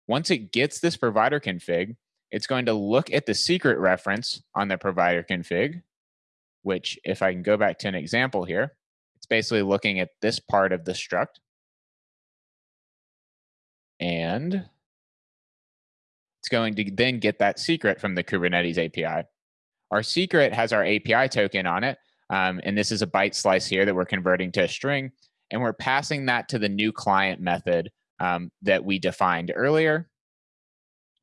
Once it gets this provider config, it's going to look at the secret reference on the provider config which if I can go back to an example here, it's basically looking at this part of the struct. And it's going to then get that secret from the Kubernetes API. Our secret has our API token on it. Um, and this is a byte slice here that we're converting to a string. And we're passing that to the new client method um, that we defined earlier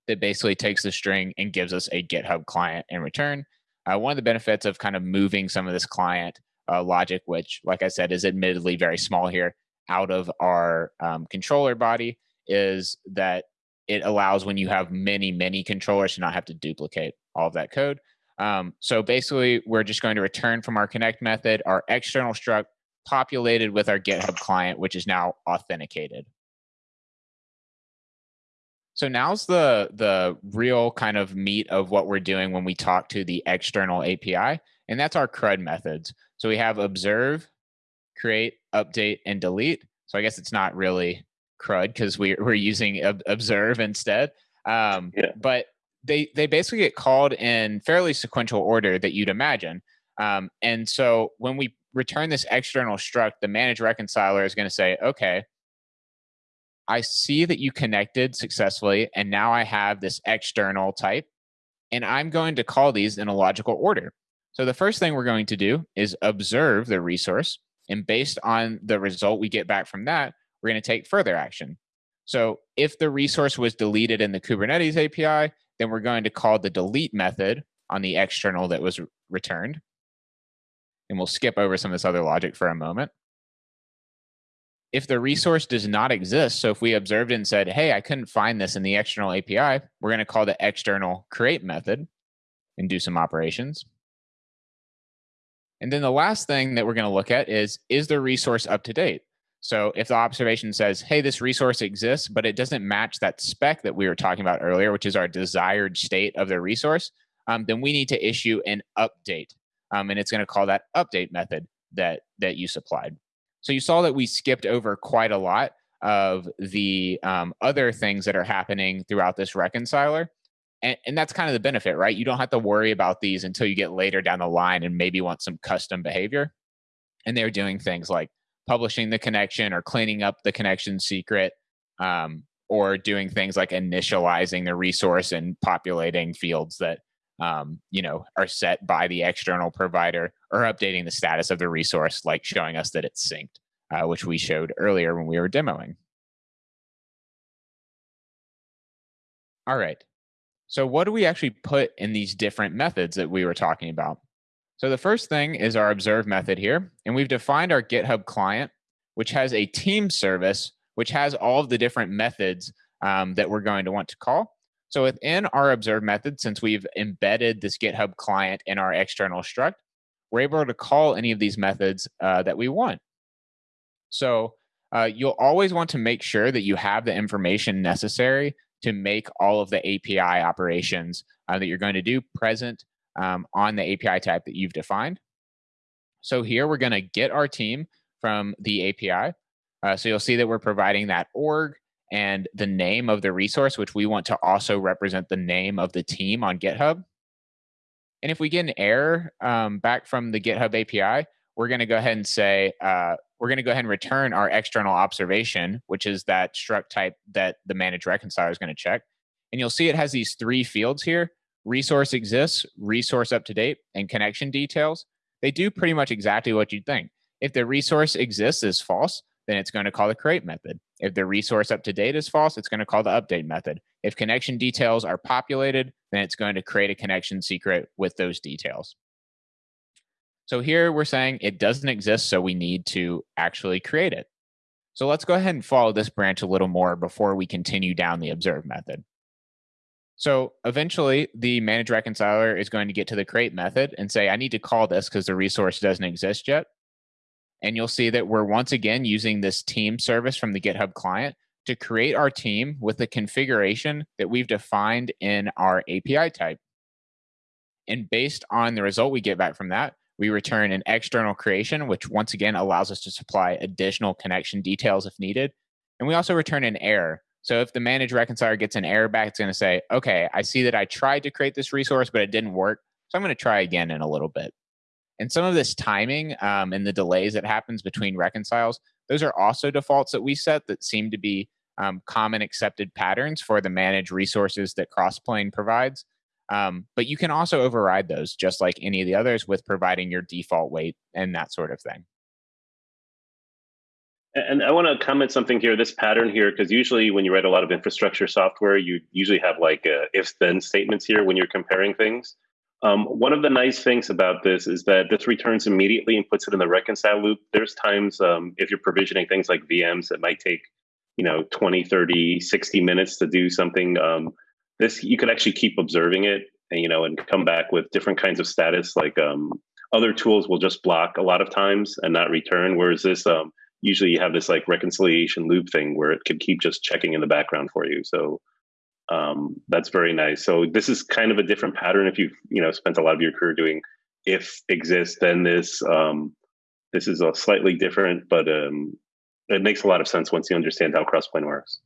that basically takes the string and gives us a GitHub client in return. Uh, one of the benefits of kind of moving some of this client uh, logic, which, like I said, is admittedly very small here, out of our um, controller body, is that it allows when you have many, many controllers to not have to duplicate all of that code. Um, so basically, we're just going to return from our connect method our external struct populated with our GitHub client, which is now authenticated. So now's the the real kind of meat of what we're doing when we talk to the external API, and that's our CRUD methods. So we have observe, create, update, and delete. So I guess it's not really CRUD because we, we're using observe instead. Um, yeah. But they they basically get called in fairly sequential order that you'd imagine. Um, and so when we return this external struct, the manage reconciler is going to say, okay, I see that you connected successfully, and now I have this external type, and I'm going to call these in a logical order. So the first thing we're going to do is observe the resource, and based on the result we get back from that, we're going to take further action. So if the resource was deleted in the Kubernetes API, then we're going to call the delete method on the external that was returned. And we'll skip over some of this other logic for a moment if the resource does not exist, so if we observed and said, hey, I couldn't find this in the external API, we're going to call the external create method and do some operations. And then the last thing that we're going to look at is, is the resource up to date? So if the observation says, hey, this resource exists, but it doesn't match that spec that we were talking about earlier, which is our desired state of the resource, um, then we need to issue an update. Um, and it's going to call that update method that, that you supplied. So you saw that we skipped over quite a lot of the um, other things that are happening throughout this reconciler. And, and, that's kind of the benefit, right? You don't have to worry about these until you get later down the line and maybe want some custom behavior. And they're doing things like publishing the connection or cleaning up the connection secret, um, or doing things like initializing the resource and populating fields that um, you know are set by the external provider, or updating the status of the resource, like showing us that it's synced, uh, which we showed earlier when we were demoing. All right. So, what do we actually put in these different methods that we were talking about? So, the first thing is our observe method here. And we've defined our GitHub client, which has a team service, which has all of the different methods um, that we're going to want to call. So, within our observe method, since we've embedded this GitHub client in our external struct, we're able to call any of these methods uh, that we want. So, uh, you'll always want to make sure that you have the information necessary to make all of the API operations uh, that you're going to do present um, on the API type that you've defined. So here we're going to get our team from the API. Uh, so you'll see that we're providing that org and the name of the resource, which we want to also represent the name of the team on GitHub. And if we get an error um, back from the GitHub API, we're going to go ahead and say, uh, we're going to go ahead and return our external observation, which is that struct type that the manage reconciler is going to check. And you'll see it has these three fields here resource exists, resource up to date, and connection details. They do pretty much exactly what you'd think. If the resource exists is false, then it's going to call the create method. If the resource up to date is false, it's going to call the update method. If connection details are populated, then it's going to create a connection secret with those details. So here we're saying it doesn't exist, so we need to actually create it. So let's go ahead and follow this branch a little more before we continue down the observe method. So eventually the manage reconciler is going to get to the create method and say, I need to call this because the resource doesn't exist yet. And you'll see that we're once again using this team service from the GitHub client to create our team with the configuration that we've defined in our API type. And based on the result we get back from that, we return an external creation, which once again allows us to supply additional connection details if needed. And we also return an error. So if the manage reconciler gets an error back, it's going to say, okay, I see that I tried to create this resource, but it didn't work. So I'm going to try again in a little bit. And some of this timing um, and the delays that happens between reconciles, those are also defaults that we set that seem to be um, common accepted patterns for the managed resources that Crossplane provides. Um, but you can also override those just like any of the others with providing your default wait and that sort of thing. And I want to comment something here, this pattern here, because usually when you write a lot of infrastructure software, you usually have like uh, if then statements here when you're comparing things. Um, one of the nice things about this is that this returns immediately and puts it in the reconcile loop. There's times um, if you're provisioning things like VMs that might take, you know, 20, 30, 60 minutes to do something. Um, this you could actually keep observing it and you know and come back with different kinds of status like um, other tools will just block a lot of times and not return whereas this um, usually you have this like reconciliation loop thing where it could keep just checking in the background for you so um, that's very nice. So this is kind of a different pattern if you've you know spent a lot of your career doing if exists then this um, this is a slightly different but um, it makes a lot of sense once you understand how crossplane works.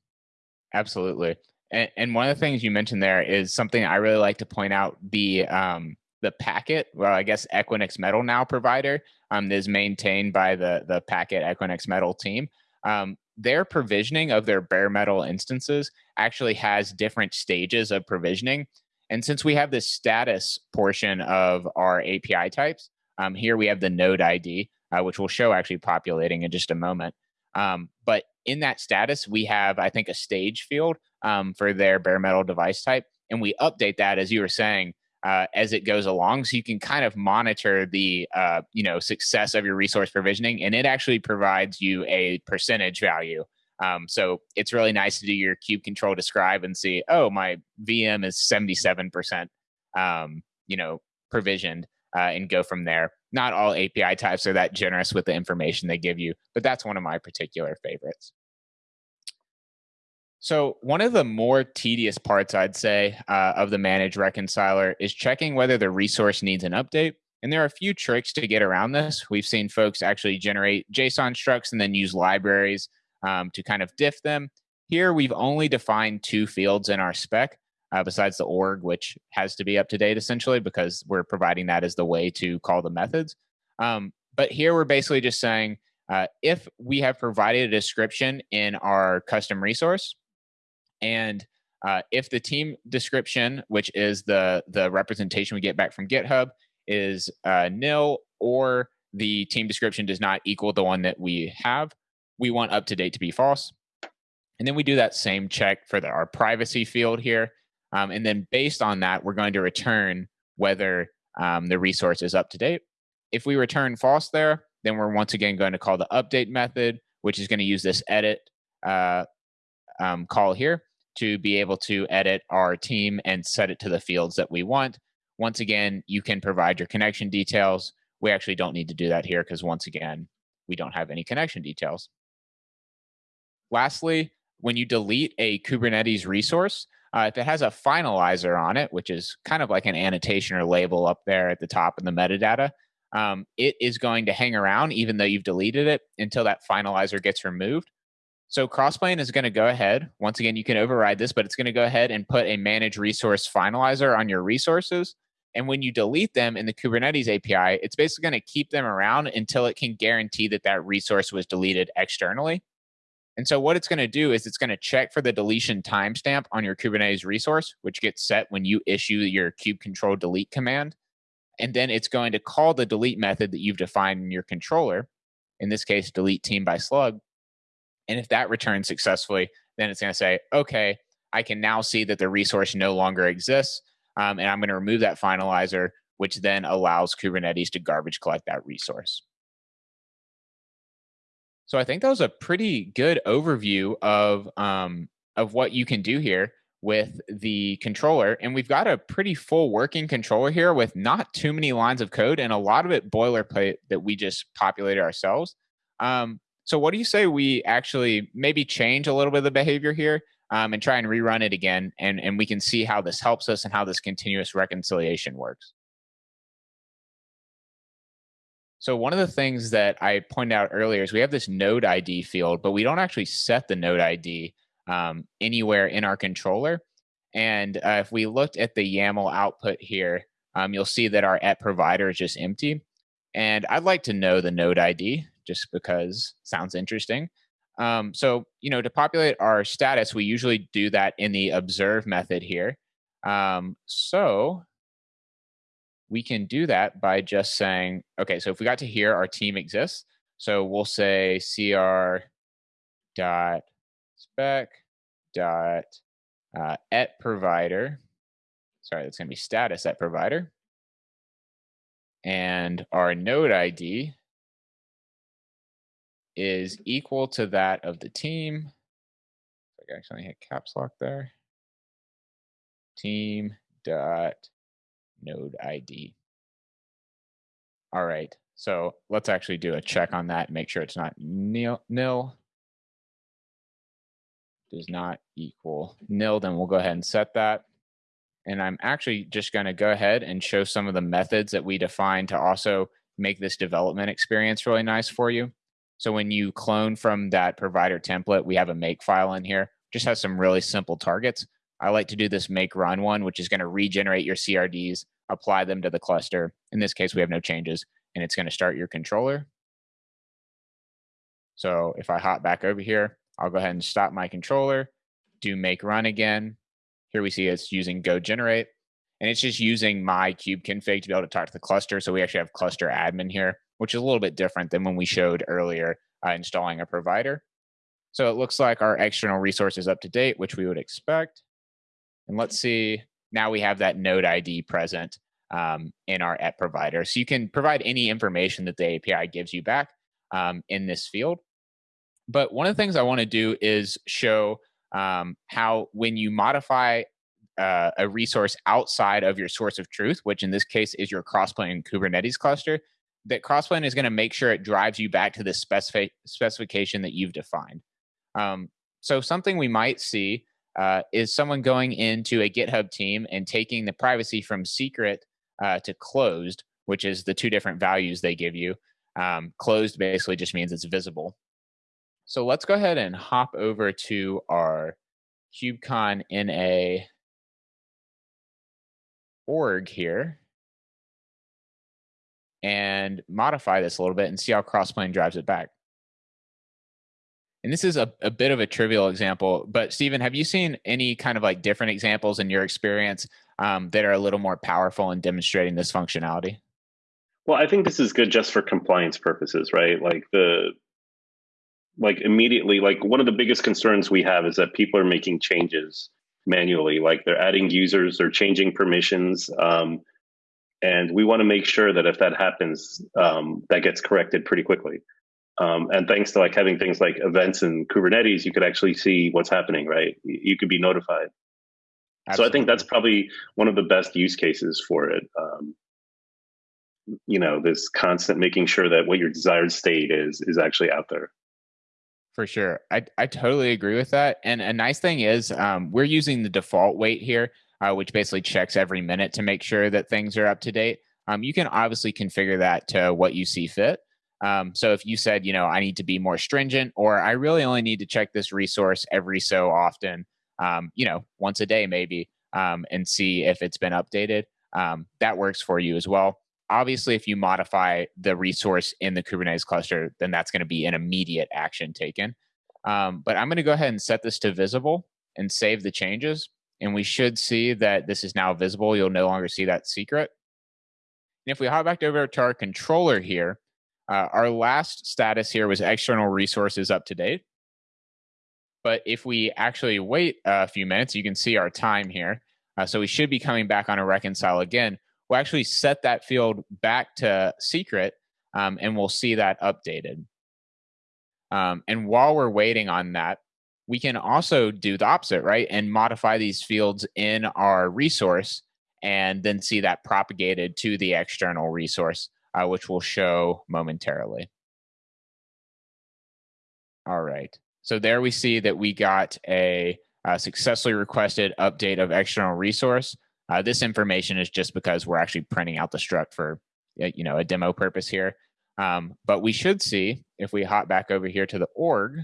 Absolutely. And, and one of the things you mentioned there is something I really like to point out the um, the packet, well, I guess Equinix Metal now provider um, is maintained by the the Packet Equinix Metal team. Um, their provisioning of their bare metal instances actually has different stages of provisioning. And since we have this status portion of our API types, um, here we have the node ID, uh, which we'll show actually populating in just a moment. Um, but in that status, we have, I think, a stage field um, for their bare metal device type. And we update that, as you were saying, uh, as it goes along, so you can kind of monitor the uh, you know success of your resource provisioning, and it actually provides you a percentage value. Um, so it's really nice to do your kube control describe and see, oh, my VM is seventy seven percent, um, you know, provisioned, uh, and go from there. Not all API types are that generous with the information they give you, but that's one of my particular favorites. So, one of the more tedious parts, I'd say, uh, of the manage reconciler is checking whether the resource needs an update. And there are a few tricks to get around this. We've seen folks actually generate JSON structs and then use libraries um, to kind of diff them. Here, we've only defined two fields in our spec, uh, besides the org, which has to be up to date essentially because we're providing that as the way to call the methods. Um, but here we're basically just saying uh, if we have provided a description in our custom resource, and uh, if the team description, which is the the representation we get back from GitHub, is uh, nil or the team description does not equal the one that we have, we want up to date to be false. And then we do that same check for the, our privacy field here. Um, and then based on that, we're going to return whether um, the resource is up to date. If we return false there, then we're once again going to call the update method, which is going to use this edit uh, um, call here to be able to edit our team and set it to the fields that we want. Once again, you can provide your connection details. We actually don't need to do that here because once again, we don't have any connection details. Lastly, when you delete a Kubernetes resource, uh, if it has a finalizer on it, which is kind of like an annotation or label up there at the top in the metadata, um, it is going to hang around even though you've deleted it until that finalizer gets removed. So Crossplane is going to go ahead. Once again, you can override this, but it's going to go ahead and put a manage resource finalizer on your resources. And when you delete them in the Kubernetes API, it's basically going to keep them around until it can guarantee that that resource was deleted externally. And so what it's going to do is it's going to check for the deletion timestamp on your Kubernetes resource, which gets set when you issue your kube control delete command. And then it's going to call the delete method that you've defined in your controller, in this case, delete team by slug. And if that returns successfully, then it's going to say, okay, I can now see that the resource no longer exists. Um, and I'm going to remove that finalizer, which then allows Kubernetes to garbage collect that resource. So I think that was a pretty good overview of um, of what you can do here with the controller. And we've got a pretty full working controller here with not too many lines of code and a lot of it boilerplate that we just populated ourselves. Um, so what do you say we actually maybe change a little bit of the behavior here um, and try and rerun it again and, and we can see how this helps us and how this continuous reconciliation works. So one of the things that I pointed out earlier is we have this node ID field, but we don't actually set the node ID um, anywhere in our controller. And uh, if we looked at the YAML output here, um, you'll see that our at provider is just empty. And I'd like to know the node ID just because sounds interesting. Um, so, you know, to populate our status, we usually do that in the observe method here. Um, so we can do that by just saying, okay, so if we got to here, our team exists. So we'll say cr dot spec dot uh, at provider. Sorry, that's going to be status at provider. And our node ID is equal to that of the team. I actually hit caps lock there. Team dot node ID. All right, so let's actually do a check on that make sure it's not nil. nil. Does not equal nil, then we'll go ahead and set that. And I'm actually just going to go ahead and show some of the methods that we define to also make this development experience really nice for you. So when you clone from that provider template, we have a make file in here, just has some really simple targets. I like to do this make run one, which is going to regenerate your CRDs, apply them to the cluster. In this case, we have no changes, and it's going to start your controller. So if I hop back over here, I'll go ahead and stop my controller, do make run again. Here we see it's using go generate, and it's just using my kube config to be able to talk to the cluster. So we actually have cluster admin here, which is a little bit different than when we showed earlier uh, installing a provider. So it looks like our external resource is up to date, which we would expect. And let's see, now we have that node ID present um, in our at provider. So you can provide any information that the API gives you back um, in this field. But one of the things I want to do is show um, how when you modify uh, a resource outside of your source of truth, which in this case is your Crossplane Kubernetes cluster, that Crossplane is going to make sure it drives you back to the specific specification that you've defined. Um, so something we might see uh, is someone going into a GitHub team and taking the privacy from secret uh, to closed, which is the two different values they give you. Um, closed basically just means it's visible. So let's go ahead and hop over to our KubeCon NA org here. And modify this a little bit and see how Crossplane drives it back. And this is a, a bit of a trivial example, but Stephen, have you seen any kind of like different examples in your experience um, that are a little more powerful in demonstrating this functionality? Well, I think this is good just for compliance purposes, right? Like the like immediately like one of the biggest concerns we have is that people are making changes manually like they're adding users or changing permissions um, and we want to make sure that if that happens um, that gets corrected pretty quickly um, and thanks to like having things like events in kubernetes you could actually see what's happening right you could be notified Absolutely. so i think that's probably one of the best use cases for it um, you know this constant making sure that what your desired state is is actually out there for sure. I, I totally agree with that. And a nice thing is um, we're using the default wait here, uh, which basically checks every minute to make sure that things are up to date. Um, you can obviously configure that to what you see fit. Um, so if you said, you know, I need to be more stringent, or I really only need to check this resource every so often, um, you know, once a day maybe, um, and see if it's been updated, um, that works for you as well obviously if you modify the resource in the kubernetes cluster then that's going to be an immediate action taken um, but i'm going to go ahead and set this to visible and save the changes and we should see that this is now visible you'll no longer see that secret. And if we hop back over to our controller here uh, our last status here was external resources up to date. But if we actually wait a few minutes you can see our time here. Uh, so we should be coming back on a reconcile again. We'll actually set that field back to secret um, and we'll see that updated. Um, and while we're waiting on that, we can also do the opposite, right? And modify these fields in our resource and then see that propagated to the external resource, uh, which we'll show momentarily. All right. So there we see that we got a, a successfully requested update of external resource. Uh, this information is just because we're actually printing out the struct for you know a demo purpose here. Um, but we should see if we hop back over here to the org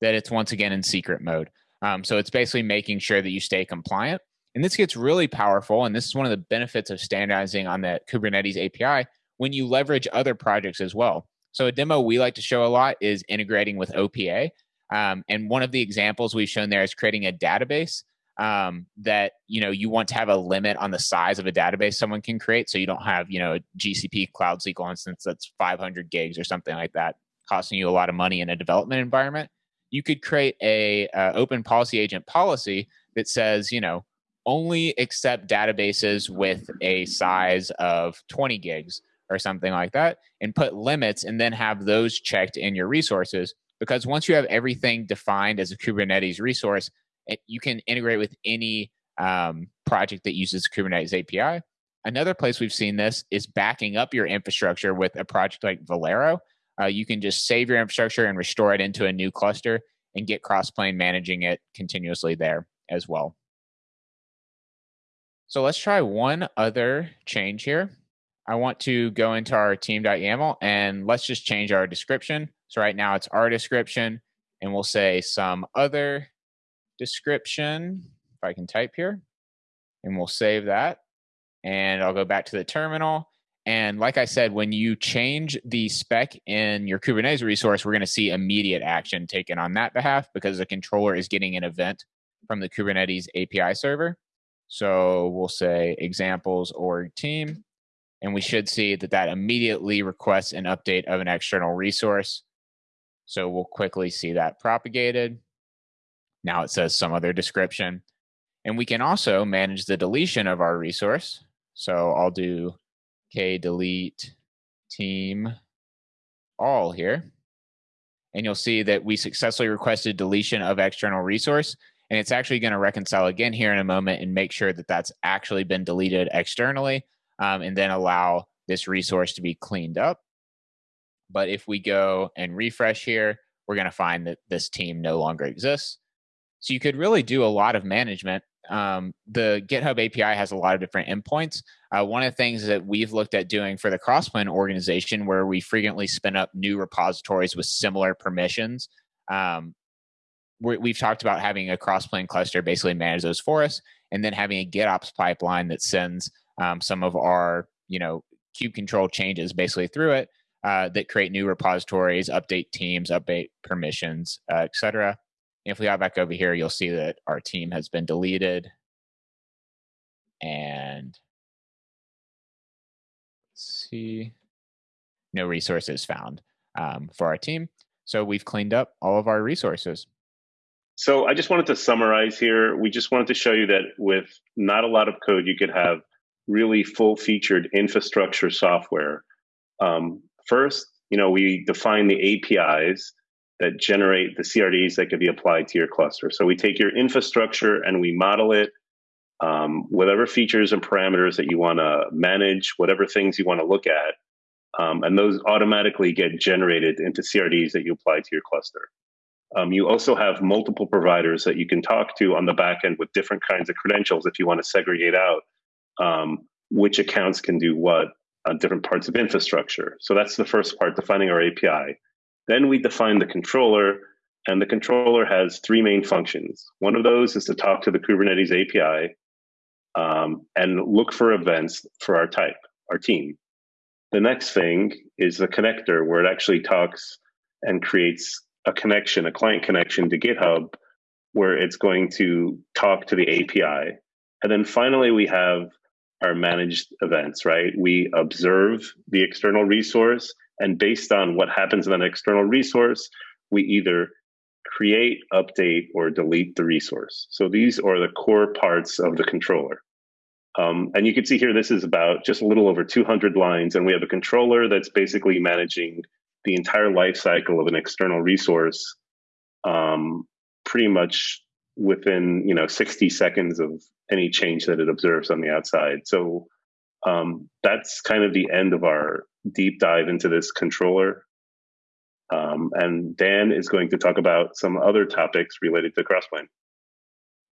that it's once again in secret mode. Um, so it's basically making sure that you stay compliant. And this gets really powerful. And this is one of the benefits of standardizing on the Kubernetes API when you leverage other projects as well. So a demo we like to show a lot is integrating with OPA. Um, and one of the examples we've shown there is creating a database um, that you know you want to have a limit on the size of a database someone can create so you don't have you know a gcp cloud sql instance that's 500 gigs or something like that costing you a lot of money in a development environment you could create a uh, open policy agent policy that says you know only accept databases with a size of 20 gigs or something like that and put limits and then have those checked in your resources because once you have everything defined as a kubernetes resource you can integrate with any um, project that uses Kubernetes API. Another place we've seen this is backing up your infrastructure with a project like Velero. Uh, you can just save your infrastructure and restore it into a new cluster and get Crossplane managing it continuously there as well. So let's try one other change here. I want to go into our team.yaml and let's just change our description. So right now it's our description and we'll say some other description, if I can type here, and we'll save that. And I'll go back to the terminal. And like I said, when you change the spec in your Kubernetes resource, we're going to see immediate action taken on that behalf because the controller is getting an event from the Kubernetes API server. So we'll say examples org team, and we should see that that immediately requests an update of an external resource. So we'll quickly see that propagated. Now it says some other description. And we can also manage the deletion of our resource. So I'll do k delete team all here. And you'll see that we successfully requested deletion of external resource. And it's actually going to reconcile again here in a moment and make sure that that's actually been deleted externally um, and then allow this resource to be cleaned up. But if we go and refresh here, we're going to find that this team no longer exists. So you could really do a lot of management. Um, the GitHub API has a lot of different endpoints. Uh, one of the things that we've looked at doing for the Crossplane organization, where we frequently spin up new repositories with similar permissions, um, we have talked about having a Crossplane cluster basically manage those for us, and then having a GitOps pipeline that sends um, some of our you know kube control changes basically through it uh, that create new repositories, update teams, update permissions, uh, etc. If we go back over here, you'll see that our team has been deleted. And let's see, no resources found um, for our team. So we've cleaned up all of our resources. So I just wanted to summarize here. We just wanted to show you that with not a lot of code, you could have really full featured infrastructure software. Um, first, you know, we define the APIs that generate the CRDs that could be applied to your cluster. So we take your infrastructure and we model it, um, whatever features and parameters that you want to manage, whatever things you want to look at, um, and those automatically get generated into CRDs that you apply to your cluster. Um, you also have multiple providers that you can talk to on the back end with different kinds of credentials if you want to segregate out um, which accounts can do what on different parts of infrastructure. So that's the first part, defining our API. Then we define the controller, and the controller has three main functions. One of those is to talk to the Kubernetes API um, and look for events for our type, our team. The next thing is the connector, where it actually talks and creates a connection, a client connection to GitHub, where it's going to talk to the API. And then finally, we have our managed events, right? We observe the external resource, and based on what happens in that external resource, we either create, update, or delete the resource. So these are the core parts of the controller. Um, and you can see here, this is about just a little over 200 lines, and we have a controller that's basically managing the entire life cycle of an external resource um, pretty much within you know 60 seconds of any change that it observes on the outside. So um, that's kind of the end of our deep dive into this controller. Um, and Dan is going to talk about some other topics related to Crossplane.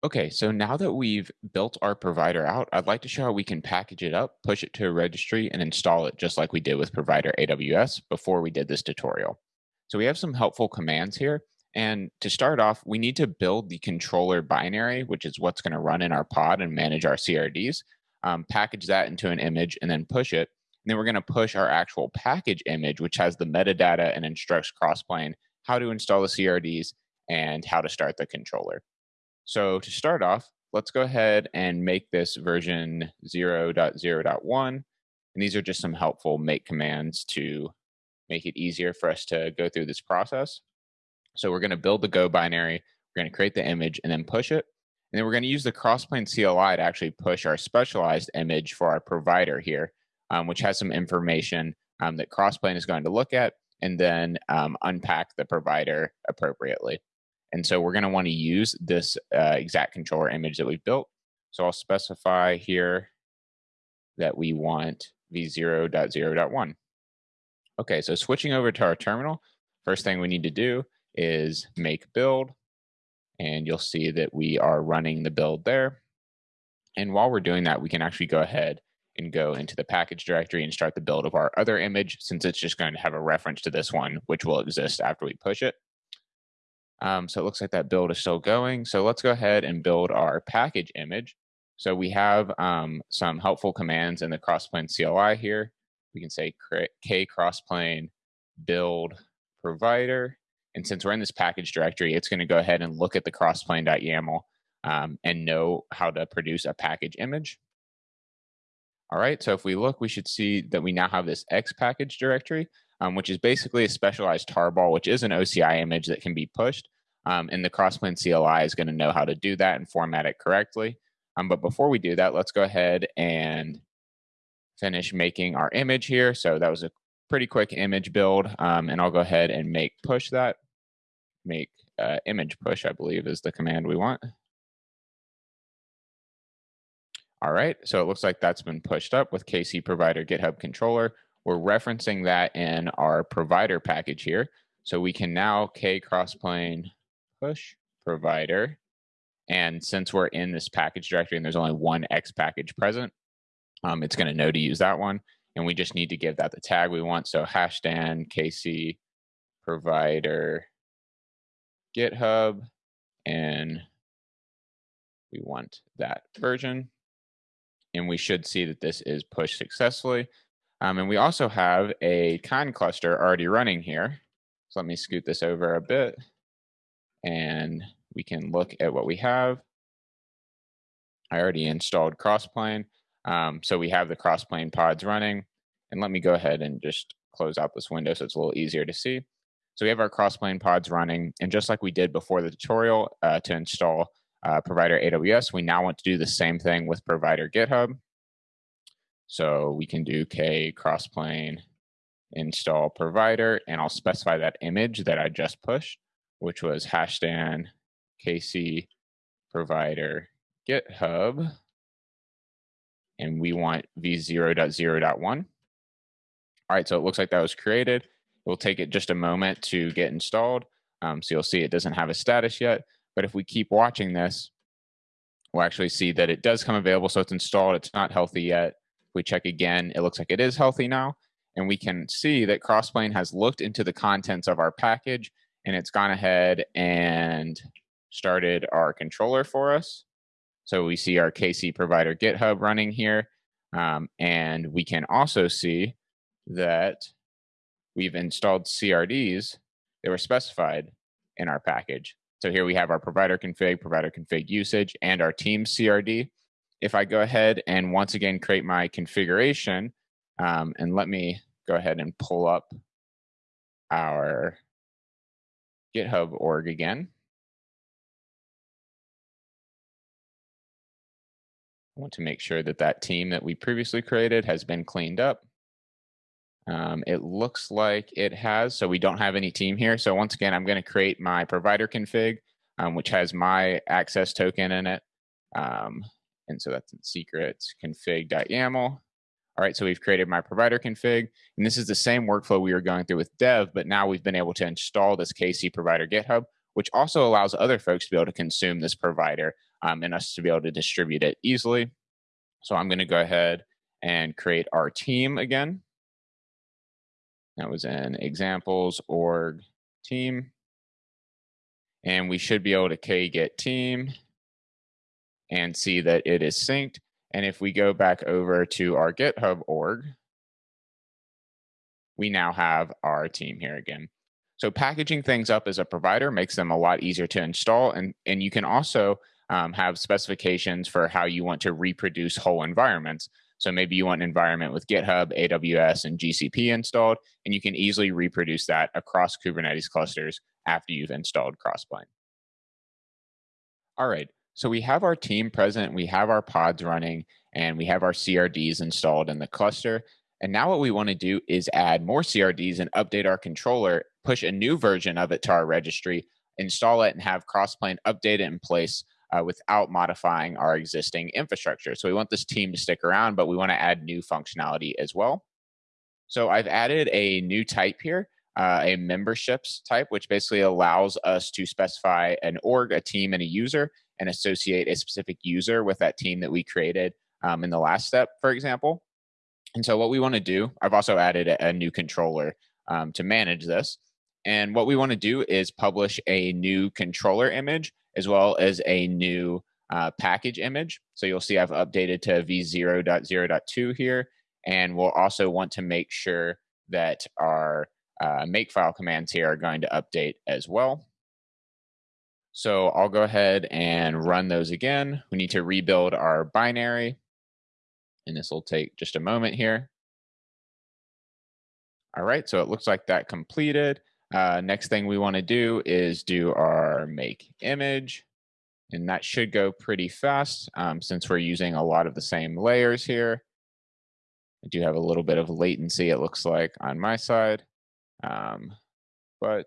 Okay, so now that we've built our provider out, I'd like to show how we can package it up, push it to a registry, and install it just like we did with provider AWS before we did this tutorial. So we have some helpful commands here. And to start off, we need to build the controller binary, which is what's going to run in our pod and manage our CRDs, um, package that into an image, and then push it. And then we're going to push our actual package image, which has the metadata and instructs Crossplane how to install the CRDs and how to start the controller. So to start off, let's go ahead and make this version 0.0.1. And these are just some helpful make commands to make it easier for us to go through this process. So we're going to build the Go binary, we're going to create the image and then push it. And then we're going to use the Crossplane CLI to actually push our specialized image for our provider here, um, which has some information um, that Crossplane is going to look at and then um, unpack the provider appropriately. And so we're going to want to use this uh, exact controller image that we've built. So I'll specify here that we want v0.0.1. Okay, so switching over to our terminal, first thing we need to do is make build. And you'll see that we are running the build there. And while we're doing that, we can actually go ahead and go into the package directory and start the build of our other image since it's just going to have a reference to this one, which will exist after we push it. Um, so it looks like that build is still going. So let's go ahead and build our package image. So we have um, some helpful commands in the crossplane CLI here. We can say k crossplane build provider and since we're in this package directory, it's going to go ahead and look at the crossplane.yaml um, and know how to produce a package image. All right, so if we look, we should see that we now have this X package directory, um, which is basically a specialized tarball, which is an OCI image that can be pushed. Um, and the Crossplane CLI is going to know how to do that and format it correctly. Um, but before we do that, let's go ahead and finish making our image here. So that was a pretty quick image build, um, and I'll go ahead and make push that make uh, image push, I believe is the command we want. All right, so it looks like that's been pushed up with KC provider GitHub controller. We're referencing that in our provider package here. So we can now k crossplane push provider. And since we're in this package directory and there's only one X package present, um, it's going to know to use that one. And we just need to give that the tag we want. So hasheddan kc provider GitHub, and we want that version. And we should see that this is pushed successfully. Um, and we also have a con cluster already running here. So let me scoot this over a bit and we can look at what we have. I already installed Crossplane. Um, so we have the Crossplane pods running. And let me go ahead and just close out this window so it's a little easier to see. So we have our Crossplane pods running. And just like we did before the tutorial uh, to install uh, provider AWS, we now want to do the same thing with provider GitHub. So we can do k crossplane install provider, and I'll specify that image that I just pushed, which was hasheddan kc provider GitHub. And we want v0.0.1. All right, so it looks like that was created. It will take it just a moment to get installed. Um, so you'll see it doesn't have a status yet. But if we keep watching this, we'll actually see that it does come available. So it's installed. It's not healthy yet. If we check again, it looks like it is healthy now. And we can see that Crossplane has looked into the contents of our package and it's gone ahead and started our controller for us. So we see our KC provider GitHub running here. Um, and we can also see that we've installed CRDs that were specified in our package. So here we have our provider config, provider config usage, and our team CRD. If I go ahead and once again create my configuration, um, and let me go ahead and pull up our GitHub org again. I want to make sure that that team that we previously created has been cleaned up. Um, it looks like it has, so we don't have any team here. So once again, I'm going to create my provider config, um, which has my access token in it. Um, and so that's in secrets config.yaml. All right, so we've created my provider config, and this is the same workflow we were going through with dev, but now we've been able to install this KC provider GitHub, which also allows other folks to be able to consume this provider um, and us to be able to distribute it easily. So I'm going to go ahead and create our team again. That was in examples org team. And we should be able to kget team and see that it is synced. And if we go back over to our GitHub org, we now have our team here again. So packaging things up as a provider makes them a lot easier to install. And, and you can also um, have specifications for how you want to reproduce whole environments. So maybe you want an environment with GitHub, AWS, and GCP installed, and you can easily reproduce that across Kubernetes clusters after you've installed Crossplane. All right, so we have our team present, we have our pods running, and we have our CRDs installed in the cluster. And now what we want to do is add more CRDs and update our controller, push a new version of it to our registry, install it, and have Crossplane update it in place uh, without modifying our existing infrastructure. So we want this team to stick around, but we want to add new functionality as well. So I've added a new type here, uh, a memberships type, which basically allows us to specify an org, a team, and a user, and associate a specific user with that team that we created um, in the last step, for example. And so what we want to do, I've also added a, a new controller um, to manage this. And what we want to do is publish a new controller image as well as a new uh, package image. So you'll see I've updated to v0.0.2 here. And we'll also want to make sure that our uh, makefile commands here are going to update as well. So I'll go ahead and run those again. We need to rebuild our binary. And this will take just a moment here. All right, so it looks like that completed. Uh, next thing we want to do is do our make image. And that should go pretty fast um, since we're using a lot of the same layers here. I do have a little bit of latency, it looks like, on my side, um, but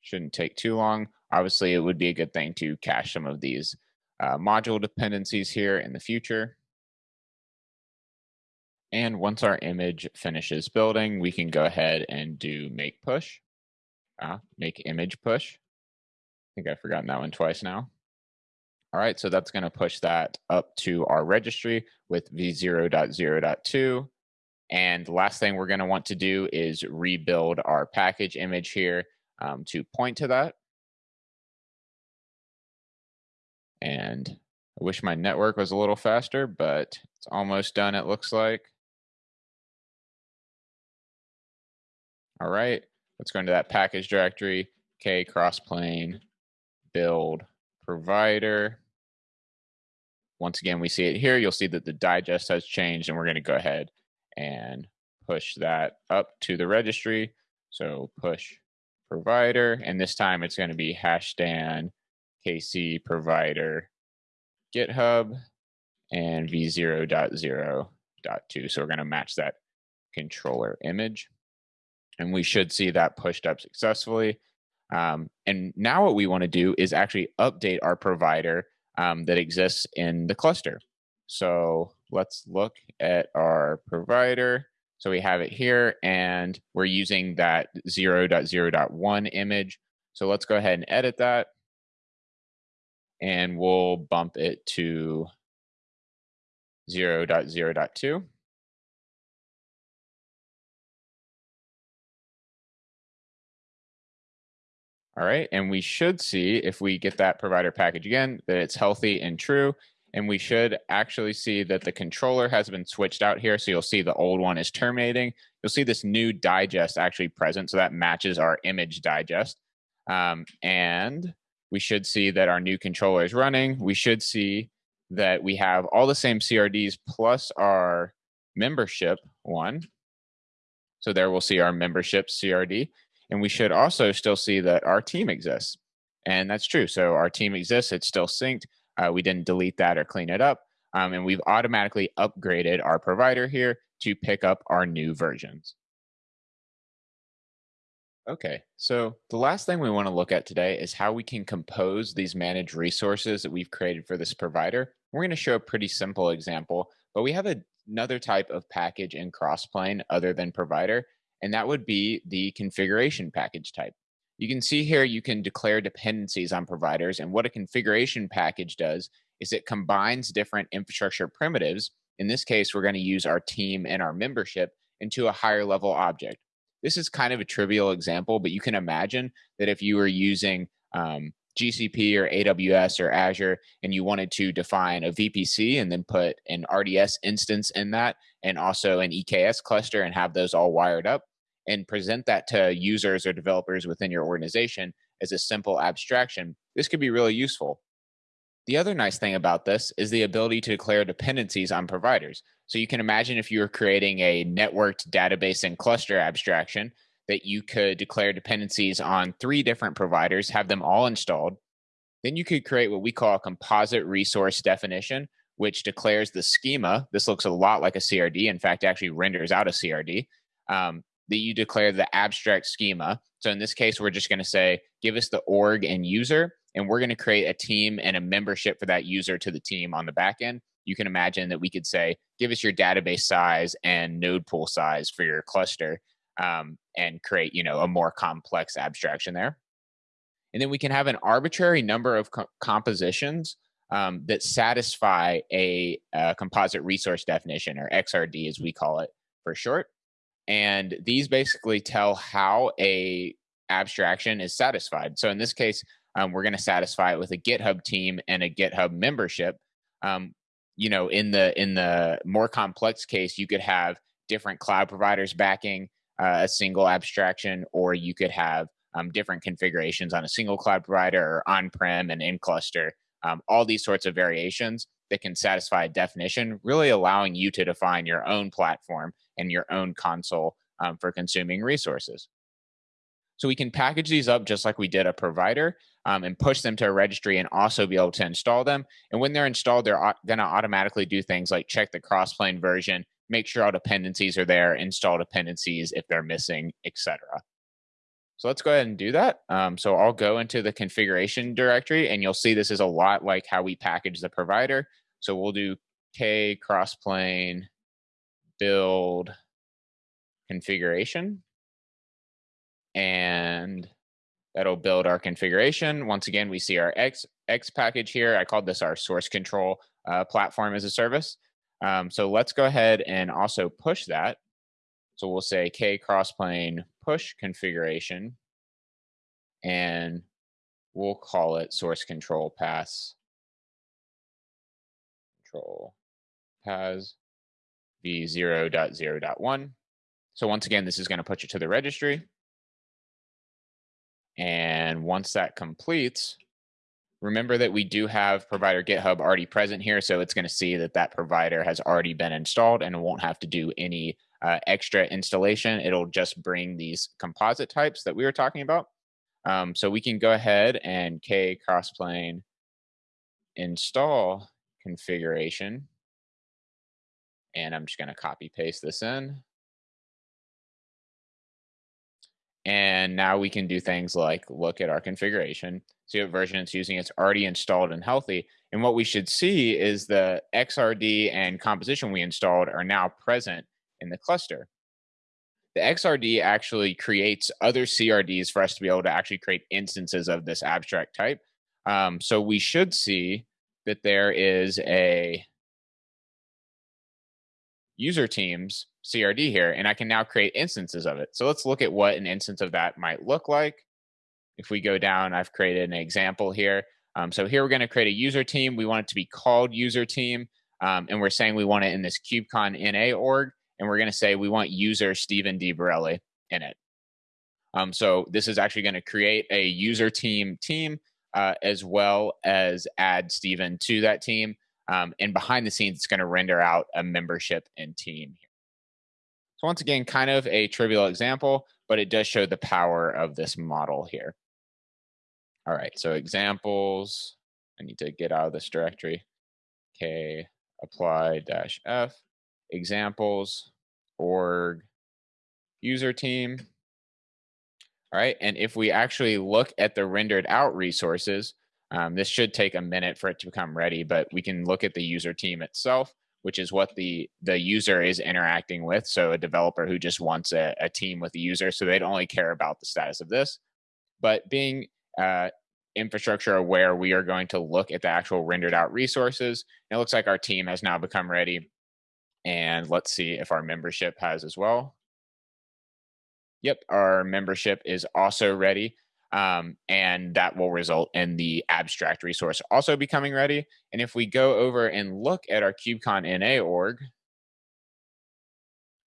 shouldn't take too long. Obviously, it would be a good thing to cache some of these uh, module dependencies here in the future. And once our image finishes building, we can go ahead and do make push uh, make image push. I think I've forgotten that one twice now. All right, so that's going to push that up to our registry with v0.0.2. And the last thing we're going to want to do is rebuild our package image here um, to point to that. And I wish my network was a little faster, but it's almost done, it looks like. All right, let's go into that package directory, k crossplane build provider. Once again, we see it here. You'll see that the digest has changed and we're gonna go ahead and push that up to the registry. So push provider, and this time it's gonna be hasheddan kc provider GitHub and v0.0.2. So we're going to match that controller image. And we should see that pushed up successfully. Um, and now what we want to do is actually update our provider um, that exists in the cluster. So let's look at our provider. So we have it here and we're using that 0.0.1 image. So let's go ahead and edit that and we'll bump it to 0 0.0.2. All right, and we should see if we get that provider package again, that it's healthy and true. And we should actually see that the controller has been switched out here. So you'll see the old one is terminating. You'll see this new digest actually present. So that matches our image digest. Um, and we should see that our new controller is running. We should see that we have all the same CRDs plus our membership one. So there we'll see our membership CRD. And we should also still see that our team exists. And that's true. So our team exists, it's still synced. Uh, we didn't delete that or clean it up. Um, and we've automatically upgraded our provider here to pick up our new versions. Okay, so the last thing we want to look at today is how we can compose these managed resources that we've created for this provider. We're going to show a pretty simple example, but we have a, another type of package in Crossplane other than provider, and that would be the configuration package type. You can see here you can declare dependencies on providers, and what a configuration package does is it combines different infrastructure primitives. In this case, we're going to use our team and our membership into a higher level object this is kind of a trivial example, but you can imagine that if you were using um, GCP or AWS or Azure and you wanted to define a VPC and then put an RDS instance in that and also an EKS cluster and have those all wired up and present that to users or developers within your organization as a simple abstraction, this could be really useful. The other nice thing about this is the ability to declare dependencies on providers. So you can imagine if you were creating a networked database and cluster abstraction that you could declare dependencies on three different providers, have them all installed. Then you could create what we call a composite resource definition, which declares the schema. This looks a lot like a CRD. In fact, actually renders out a CRD. Um, that you declare the abstract schema. So in this case, we're just going to say, give us the org and user, and we're going to create a team and a membership for that user to the team on the back end you can imagine that we could say, give us your database size and node pool size for your cluster um, and create, you know, a more complex abstraction there. And then we can have an arbitrary number of co compositions um, that satisfy a, a composite resource definition or XRD as we call it for short. And these basically tell how a abstraction is satisfied. So in this case, um, we're going to satisfy it with a GitHub team and a GitHub membership. Um, you know in the in the more complex case you could have different cloud providers backing uh, a single abstraction or you could have um, different configurations on a single cloud provider or on-prem and in cluster um, all these sorts of variations that can satisfy a definition really allowing you to define your own platform and your own console um, for consuming resources so we can package these up just like we did a provider um, and push them to a registry and also be able to install them. And when they're installed, they're going to automatically do things like check the crossplane version, make sure all dependencies are there, install dependencies if they're missing, etc. So let's go ahead and do that. Um, so I'll go into the configuration directory and you'll see this is a lot like how we package the provider. So we'll do k crossplane build configuration and That'll build our configuration. Once again, we see our X, X package here. I called this our source control uh, platform as a service. Um, so let's go ahead and also push that. So we'll say k crossplane push configuration, and we'll call it source control pass control pass v0.0.1. So once again, this is going to put you to the registry. And once that completes, remember that we do have provider GitHub already present here. So it's going to see that that provider has already been installed and won't have to do any uh, extra installation. It'll just bring these composite types that we were talking about. Um, so we can go ahead and k crossplane install configuration. And I'm just going to copy paste this in. And now we can do things like look at our configuration, see what version it's using. It's already installed and healthy. And what we should see is the XRD and composition we installed are now present in the cluster. The XRD actually creates other CRDs for us to be able to actually create instances of this abstract type. Um, so we should see that there is a user teams CRD here, and I can now create instances of it. So let's look at what an instance of that might look like. If we go down, I've created an example here. Um, so here we're going to create a user team. We want it to be called user team, um, and we're saying we want it in this KubeCon NA org, and we're going to say we want user Steven D. Borrelli in it. Um, so this is actually going to create a user team team uh, as well as add Steven to that team. Um, and behind the scenes, it's going to render out a membership and team. So once again, kind of a trivial example, but it does show the power of this model here. All right, so examples. I need to get out of this directory. K apply dash F examples org user team. All right, and if we actually look at the rendered out resources, um, this should take a minute for it to become ready, but we can look at the user team itself, which is what the, the user is interacting with. So a developer who just wants a, a team with the user, so they'd only care about the status of this. But being uh, infrastructure aware, we are going to look at the actual rendered out resources. It looks like our team has now become ready. And let's see if our membership has as well. Yep, our membership is also ready. Um, and that will result in the abstract resource also becoming ready. And if we go over and look at our KubeCon NA org,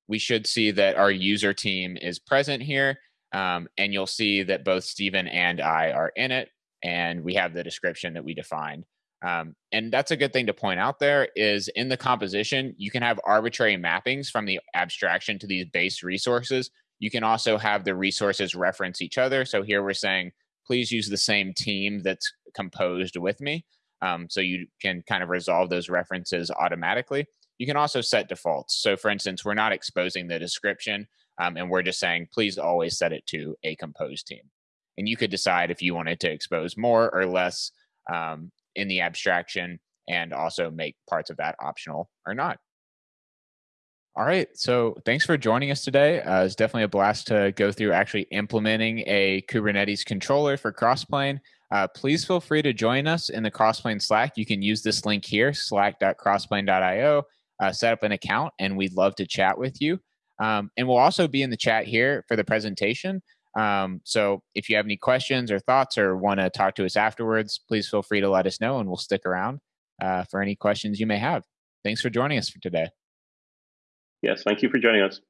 we should see that our user team is present here. Um, and you'll see that both Steven and I are in it. And we have the description that we defined. Um, and that's a good thing to point out there is in the composition, you can have arbitrary mappings from the abstraction to these base resources you can also have the resources reference each other. So here we're saying, please use the same team that's composed with me. Um, so you can kind of resolve those references automatically. You can also set defaults. So for instance, we're not exposing the description um, and we're just saying, please always set it to a composed team. And you could decide if you wanted to expose more or less um, in the abstraction and also make parts of that optional or not. All right. So thanks for joining us today. Uh, it's definitely a blast to go through actually implementing a Kubernetes controller for Crossplane. Uh, please feel free to join us in the Crossplane Slack. You can use this link here, slack.crossplane.io, uh, set up an account, and we'd love to chat with you. Um, and we'll also be in the chat here for the presentation. Um, so if you have any questions or thoughts or want to talk to us afterwards, please feel free to let us know and we'll stick around uh, for any questions you may have. Thanks for joining us for today. Yes, thank you for joining us.